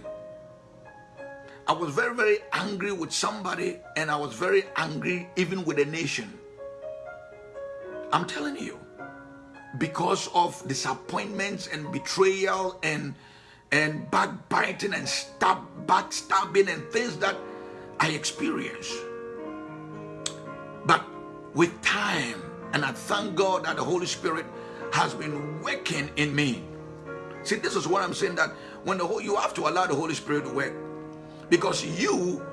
Speaker 1: I was very, very angry with somebody, and I was very angry even with a nation. I'm telling you, because of disappointments and betrayal and and backbiting and stab, backstabbing and things that I experienced. With time, and I thank God that the Holy Spirit has been working in me. See, this is what I'm saying that when the whole you have to allow the Holy Spirit to work. Because you,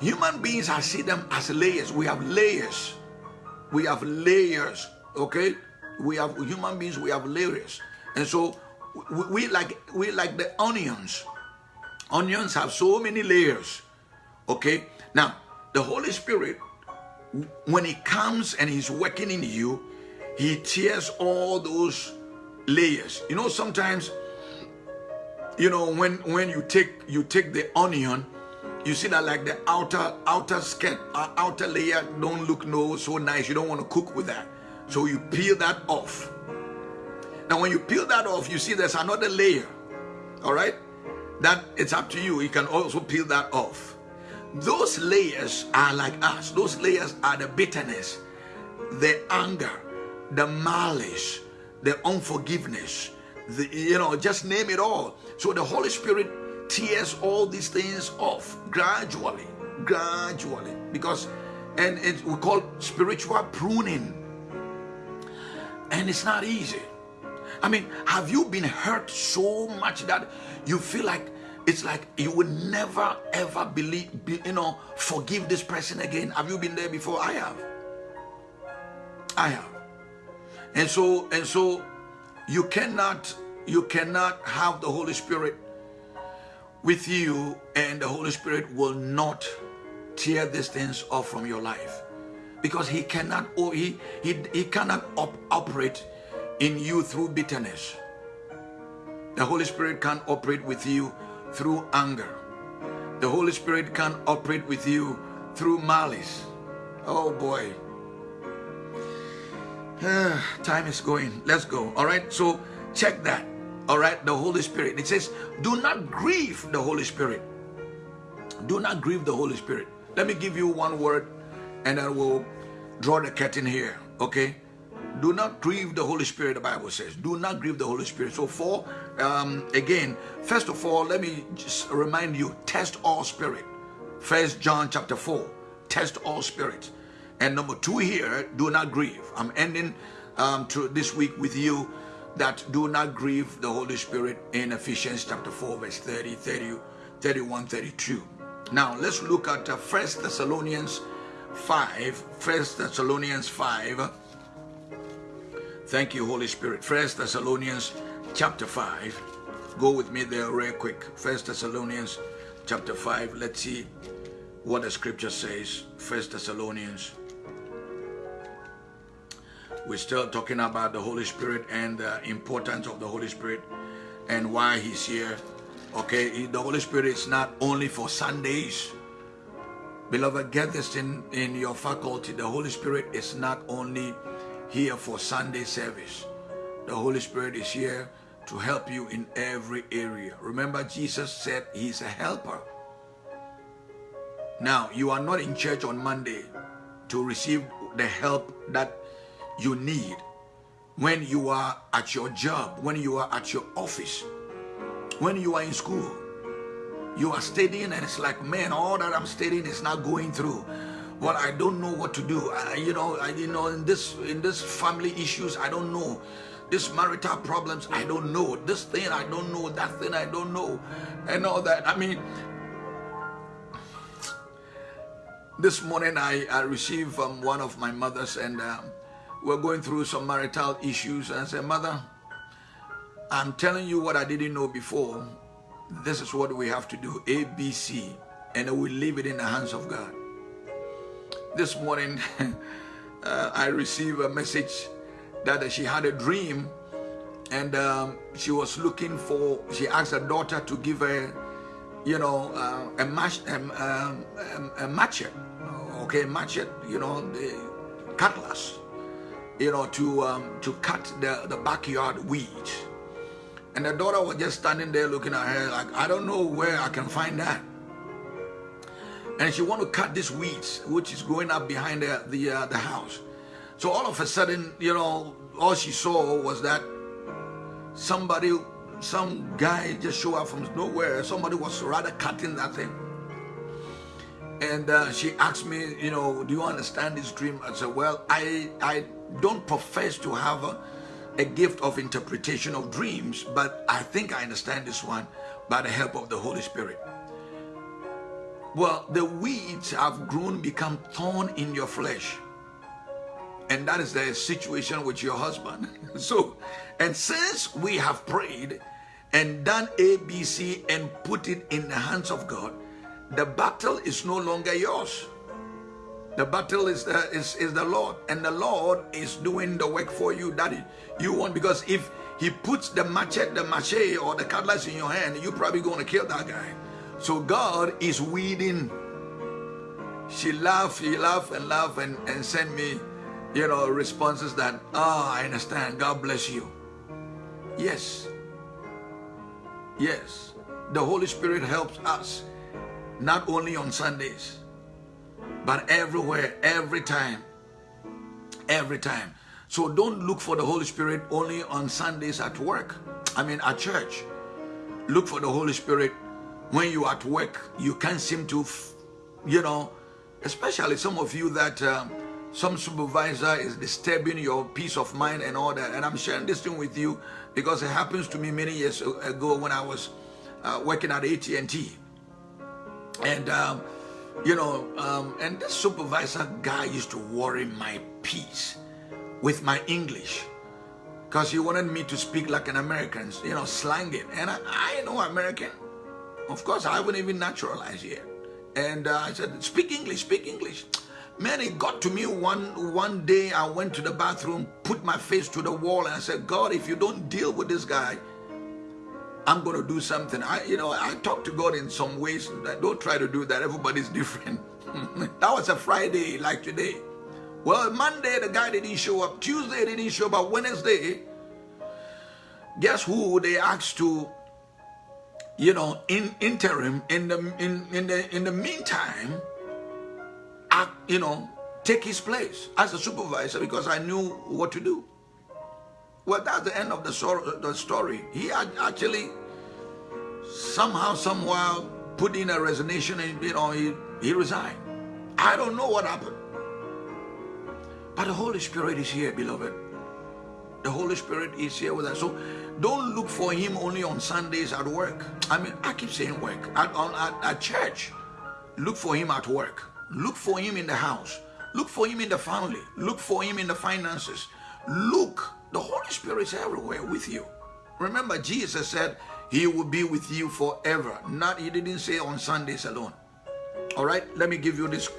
Speaker 1: human beings, I see them as layers. We have layers. We have layers. Okay? We have human beings, we have layers. And so we, we like we like the onions. Onions have so many layers. Okay? Now, the Holy Spirit, when He comes and He's working in you, He tears all those layers. You know, sometimes, you know, when when you take you take the onion, you see that like the outer outer skin, uh, outer layer don't look no so nice. You don't want to cook with that, so you peel that off. Now, when you peel that off, you see there's another layer. All right, that it's up to you. You can also peel that off. Those layers are like us. Those layers are the bitterness, the anger, the malice, the unforgiveness. The, you know, just name it all. So the Holy Spirit tears all these things off gradually, gradually, because, and we call spiritual pruning, and it's not easy. I mean, have you been hurt so much that you feel like it's like you will never ever believe, be, you know, forgive this person again? Have you been there before? I have. I have. And so, and so you cannot, you cannot have the Holy Spirit with you and the Holy Spirit will not tear these things off from your life because he cannot, or he, he, he cannot op operate in you through bitterness. The Holy Spirit can't operate with you through anger. The Holy Spirit can operate with you through malice. Oh boy. Ah, time is going. Let's go. All right. So check that. All right. The Holy Spirit. It says, do not grieve the Holy Spirit. Do not grieve the Holy Spirit. Let me give you one word and I will draw the curtain here. Okay. Do not grieve the Holy Spirit, the Bible says. Do not grieve the Holy Spirit. So for, um, again, first of all, let me just remind you, test all spirit. First John chapter 4, test all spirits. And number two here, do not grieve. I'm ending um, to this week with you that do not grieve the Holy Spirit in Ephesians chapter 4, verse 30, 30, 31, 32. Now, let's look at uh, 1 Thessalonians 5, 1 Thessalonians 5, Thank you, Holy Spirit. First Thessalonians chapter 5. Go with me there real quick. First Thessalonians chapter 5. Let's see what the scripture says. First Thessalonians. We're still talking about the Holy Spirit and the importance of the Holy Spirit and why he's here. Okay, the Holy Spirit is not only for Sundays. Beloved, get this in, in your faculty. The Holy Spirit is not only here for Sunday service. The Holy Spirit is here to help you in every area. Remember, Jesus said he's a helper. Now, you are not in church on Monday to receive the help that you need when you are at your job, when you are at your office, when you are in school, You are studying and it's like, man, all that I'm studying is not going through. Well, I don't know what to do. I, you know, I, you know, in this in this family issues, I don't know. This marital problems, I don't know. This thing, I don't know. That thing, I don't know, and all that. I mean, this morning I I received from one of my mothers, and um, we're going through some marital issues, and I said, Mother, I'm telling you what I didn't know before. This is what we have to do, A, B, C, and we leave it in the hands of God. This morning, uh, I received a message that she had a dream and um, she was looking for, she asked her daughter to give her, you know, uh, a, match, um, um, a machete, okay, machete, you know, the cutlass, you know, to um, to cut the, the backyard weeds. And the daughter was just standing there looking at her like, I don't know where I can find that. And she want to cut this weeds, which is growing up behind the, the, uh, the house. So all of a sudden, you know, all she saw was that somebody, some guy just show up from nowhere. Somebody was rather cutting that thing. And uh, she asked me, you know, do you understand this dream? I said, well, I, I don't profess to have a, a gift of interpretation of dreams, but I think I understand this one by the help of the Holy Spirit. Well, the weeds have grown, become thorn in your flesh. And that is the situation with your husband. so, and since we have prayed and done A, B, C and put it in the hands of God, the battle is no longer yours. The battle is the, is, is the Lord, and the Lord is doing the work for you, that You want because if He puts the machete, the machete, or the cutlass in your hand, you're probably going to kill that guy. So God is weeding. She laughed, he laughed and laughed and, and sent me, you know, responses that, ah, oh, I understand. God bless you. Yes. Yes. The Holy Spirit helps us, not only on Sundays but everywhere, every time, every time. So don't look for the Holy Spirit only on Sundays at work. I mean, at church. Look for the Holy Spirit when you at work. You can't seem to, you know, especially some of you that um, some supervisor is disturbing your peace of mind and all that. And I'm sharing this thing with you because it happens to me many years ago when I was uh, working at AT&T. And um, you know, um, and this supervisor guy used to worry my peace with my English because he wanted me to speak like an American, you know, slanging. And I, I know American. Of course, I wouldn't even naturalize yet. And uh, I said, speak English, speak English. Man, it got to me one, one day I went to the bathroom, put my face to the wall and I said, God, if you don't deal with this guy, I'm going to do something. I, you know, I talk to God in some ways. Don't try to do that. Everybody's different. that was a Friday like today. Well, Monday, the guy didn't show up. Tuesday, didn't show up. But Wednesday, guess who they asked to, you know, in interim, in the, in, in the, in the meantime, act, you know, take his place as a supervisor because I knew what to do. Well, that's the end of the, the story. He actually somehow, somewhere put in a resignation and, you know, he, he resigned. I don't know what happened. But the Holy Spirit is here, beloved. The Holy Spirit is here with us. So don't look for him only on Sundays at work. I mean, I keep saying work. At, on, at, at church, look for him at work. Look for him in the house. Look for him in the family. Look for him in the finances. Look the Holy Spirit is everywhere with you. Remember, Jesus said he will be with you forever. Not, he didn't say on Sundays alone. All right, let me give you this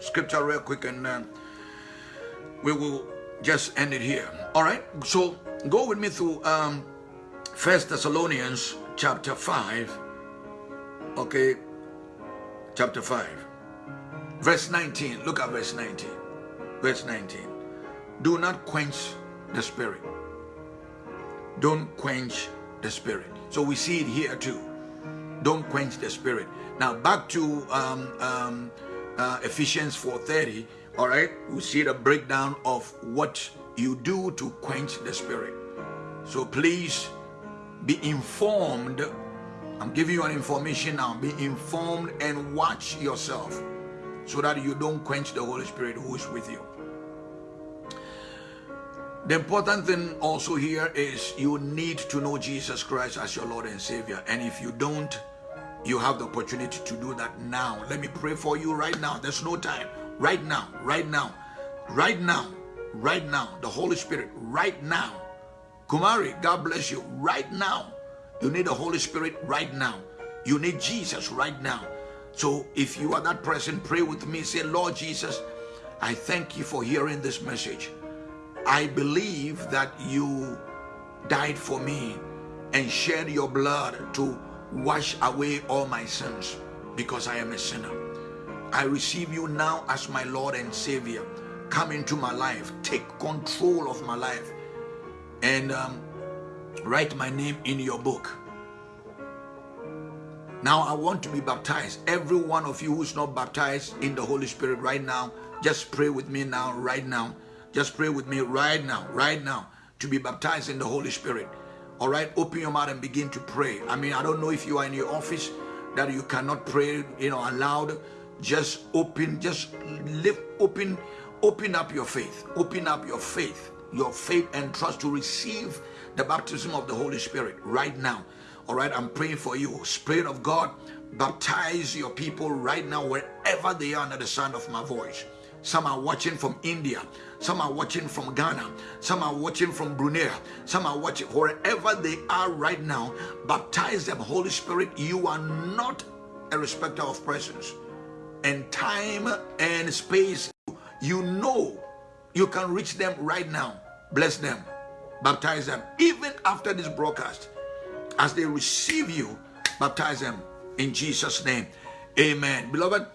Speaker 1: scripture real quick and uh, we will just end it here. All right, so go with me through um, First Thessalonians chapter 5. Okay, chapter 5. Verse 19. Look at verse 19. Verse 19. Do not quench the spirit. Don't quench the spirit. So we see it here too. Don't quench the spirit. Now back to um, um, uh, Ephesians 4.30, all right? We see the breakdown of what you do to quench the spirit. So please be informed I'm giving you an information now. Be informed and watch yourself so that you don't quench the Holy Spirit who is with you. The important thing also here is you need to know Jesus Christ as your Lord and Savior. And if you don't, you have the opportunity to do that now. Let me pray for you right now. There's no time. Right now, right now, right now, right now. The Holy Spirit, right now. Kumari, God bless you. Right now. You need the Holy Spirit right now. You need Jesus right now. So if you are that person, pray with me. Say, Lord Jesus, I thank you for hearing this message. I believe that you died for me and shed your blood to wash away all my sins because I am a sinner. I receive you now as my Lord and Savior. Come into my life, take control of my life, and um, write my name in your book. Now I want to be baptized. Every one of you who's not baptized in the Holy Spirit right now, just pray with me now, right now. Just pray with me right now, right now, to be baptized in the Holy Spirit. All right, open your mouth and begin to pray. I mean, I don't know if you are in your office that you cannot pray, you know, aloud. Just open, just live, open, open up your faith. Open up your faith, your faith and trust to receive the baptism of the Holy Spirit right now. All right, I'm praying for you. Spirit of God, baptize your people right now, wherever they are under the sound of my voice. Some are watching from India. Some are watching from Ghana. Some are watching from Brunei. Some are watching wherever they are right now. Baptize them, Holy Spirit. You are not a respecter of persons. And time and space, you know you can reach them right now. Bless them. Baptize them. Even after this broadcast, as they receive you, baptize them in Jesus' name. Amen. Beloved,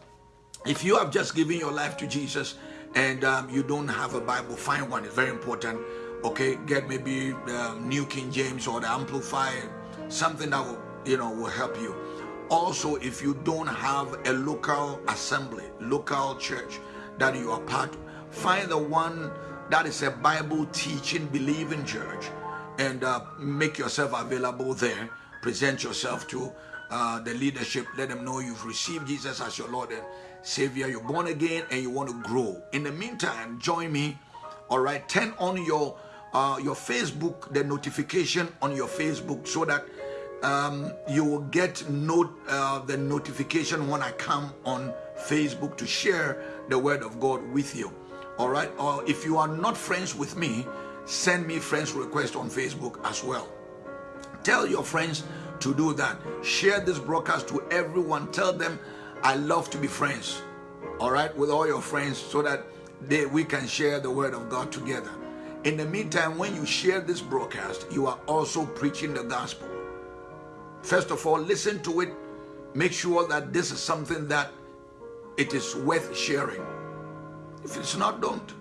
Speaker 1: if you have just given your life to Jesus and um, you don't have a Bible, find one. It's very important. Okay, get maybe the New King James or the Amplified, something that will, you know, will help you. Also, if you don't have a local assembly, local church that you are part, find the one that is a Bible teaching, believing church, and uh, make yourself available there. Present yourself to uh, the leadership. Let them know you've received Jesus as your Lord and Savior, you're born again and you want to grow. In the meantime, join me. All right, turn on your uh, your Facebook, the notification on your Facebook, so that um, you will get note uh, the notification when I come on Facebook to share the Word of God with you. All right, or if you are not friends with me, send me friends request on Facebook as well. Tell your friends to do that. Share this broadcast to everyone. Tell them I love to be friends, all right, with all your friends so that they, we can share the word of God together. In the meantime, when you share this broadcast, you are also preaching the gospel. First of all, listen to it. Make sure that this is something that it is worth sharing. If it's not, don't.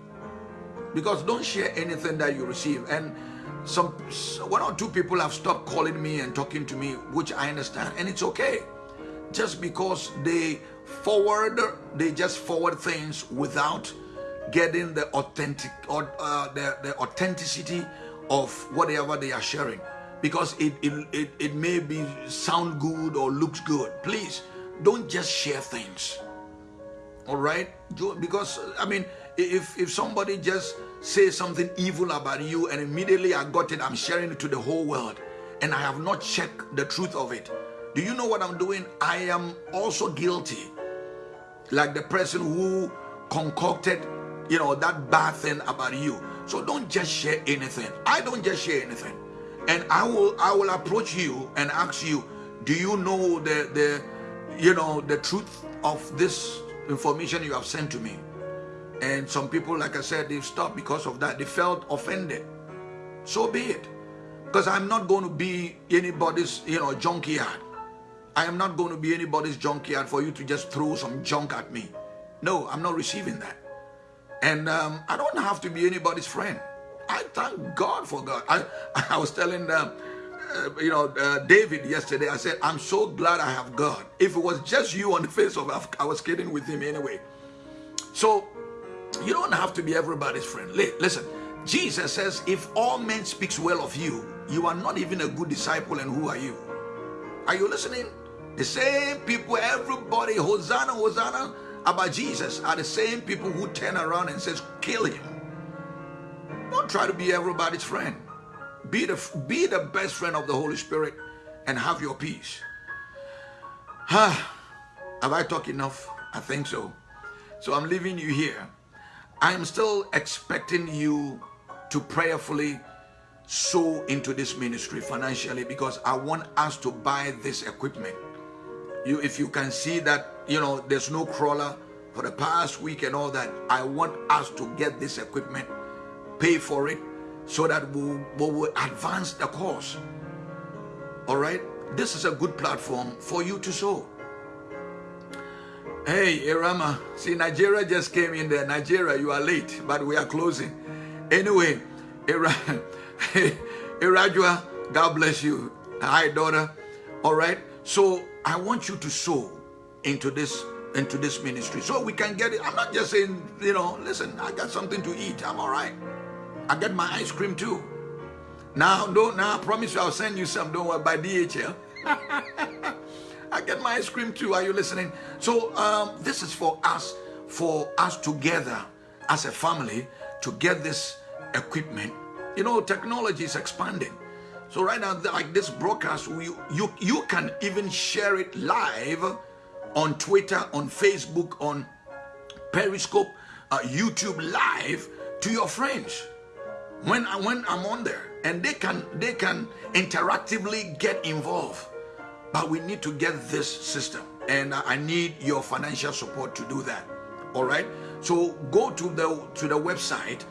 Speaker 1: Because don't share anything that you receive. And some one or two people have stopped calling me and talking to me, which I understand, and it's okay. Just because they forward they just forward things without getting the authentic or uh, the, the authenticity of whatever they are sharing. Because it, it it it may be sound good or looks good. Please don't just share things all right because i mean if if somebody just says something evil about you and immediately i got it i'm sharing it to the whole world and i have not checked the truth of it do you know what I'm doing? I am also guilty. Like the person who concocted, you know, that bad thing about you. So don't just share anything. I don't just share anything. And I will I will approach you and ask you, do you know the the you know the truth of this information you have sent to me? And some people, like I said, they've stopped because of that. They felt offended. So be it. Because I'm not going to be anybody's, you know, junkyard. I am not going to be anybody's junkyard for you to just throw some junk at me. No, I'm not receiving that. And um, I don't have to be anybody's friend. I thank God for God. I, I was telling them, uh, you know, uh, David yesterday, I said, I'm so glad I have God. If it was just you on the face of earth, I was kidding with him anyway. So you don't have to be everybody's friend. Listen, Jesus says, if all men speaks well of you, you are not even a good disciple and who are you? Are you listening? The same people, everybody, Hosanna, Hosanna, about Jesus are the same people who turn around and says, kill him. Don't try to be everybody's friend. Be the, be the best friend of the Holy Spirit and have your peace. Huh? Have I talked enough? I think so. So I'm leaving you here. I'm still expecting you to prayerfully sow into this ministry financially because I want us to buy this equipment. You, if you can see that, you know, there's no crawler for the past week and all that, I want us to get this equipment, pay for it, so that we will we'll advance the cause. All right? This is a good platform for you to sow. Hey, Irama. See, Nigeria just came in there. Nigeria, you are late, but we are closing. Anyway, Ira, Irajua, God bless you. Hi, daughter. All right. So I want you to sow into this into this ministry so we can get it. I'm not just saying, you know, listen, I got something to eat. I'm all right. I get my ice cream too. Now, don't now I promise you I'll send you some. Don't worry by DHL. I get my ice cream too. Are you listening? So um, this is for us, for us together as a family to get this equipment. You know, technology is expanding. So right now, like this broadcast, you, you, you can even share it live on Twitter, on Facebook, on Periscope, uh, YouTube live to your friends when, I, when I'm on there. And they can, they can interactively get involved. But we need to get this system. And I need your financial support to do that. All right. So go to the to the website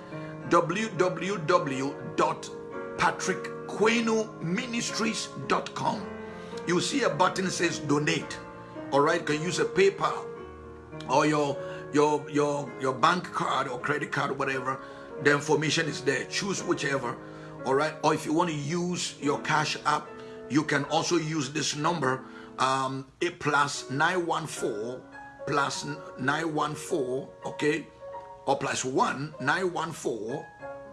Speaker 1: www.patrickquenuministries.com. You see a button says donate. All right, can use a PayPal or your your your your bank card or credit card or whatever. The information is there. Choose whichever. All right, or if you want to use your cash app you can also use this number um, a plus 914 plus 914 okay or plus 1 914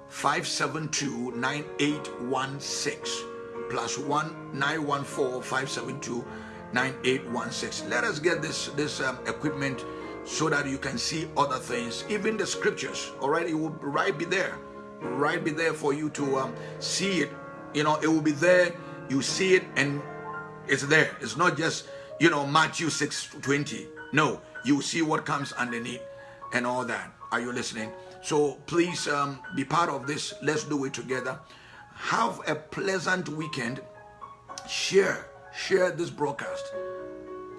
Speaker 1: 572 9816 plus 1 914 572 9816 let us get this this um, equipment so that you can see other things even the scriptures all right it will right be there right be there for you to um, see it you know it will be there you see it and it's there. It's not just, you know, Matthew 6 20. No, you see what comes underneath and all that. Are you listening? So please um, be part of this. Let's do it together. Have a pleasant weekend. Share, share this broadcast.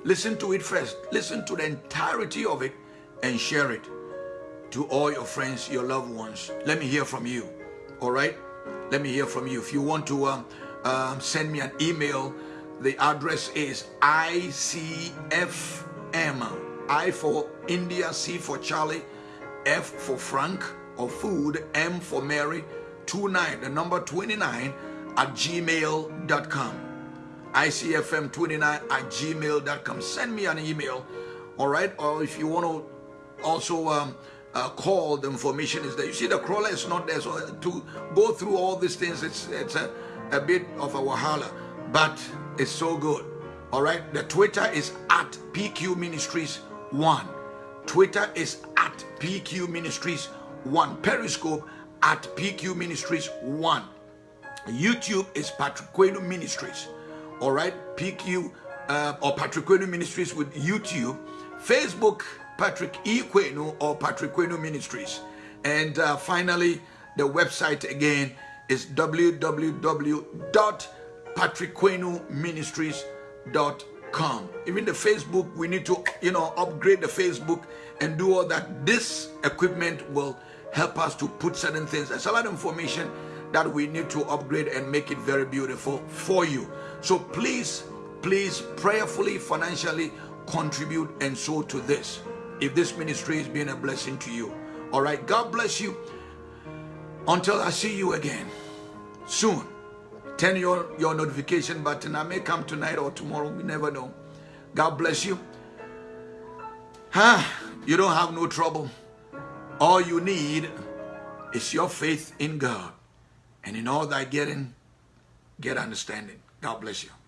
Speaker 1: Listen to it first. Listen to the entirety of it and share it to all your friends, your loved ones. Let me hear from you. All right? Let me hear from you. If you want to um, um, send me an email. The address is ICFM. I for India, C for Charlie, F for Frank or food, M for Mary, 29, the number 29 at gmail.com. ICFM29 at gmail.com. Send me an email, all right? Or if you want to also um, uh, call, the information is there. You see, the crawler is not there. So to go through all these things, it's, it's a a bit of a wahala, but it's so good. All right. The Twitter is at PQ Ministries 1. Twitter is at PQ Ministries 1. Periscope at PQ Ministries 1. YouTube is Patrick Quenu Ministries. All right. PQ uh, or Patrick Quenu Ministries with YouTube. Facebook, Patrick E. Quenu or Patrick Quenu Ministries. And uh, finally, the website again is www.patrickquenuministries.com. Even the Facebook, we need to, you know, upgrade the Facebook and do all that. This equipment will help us to put certain things. There's a lot of information that we need to upgrade and make it very beautiful for you. So please, please prayerfully, financially contribute and sow to this. If this ministry is being a blessing to you. All right. God bless you. Until I see you again soon. Turn your, your notification button. I may come tonight or tomorrow. We never know. God bless you. Huh? You don't have no trouble. All you need is your faith in God. And in all that getting, get understanding. God bless you.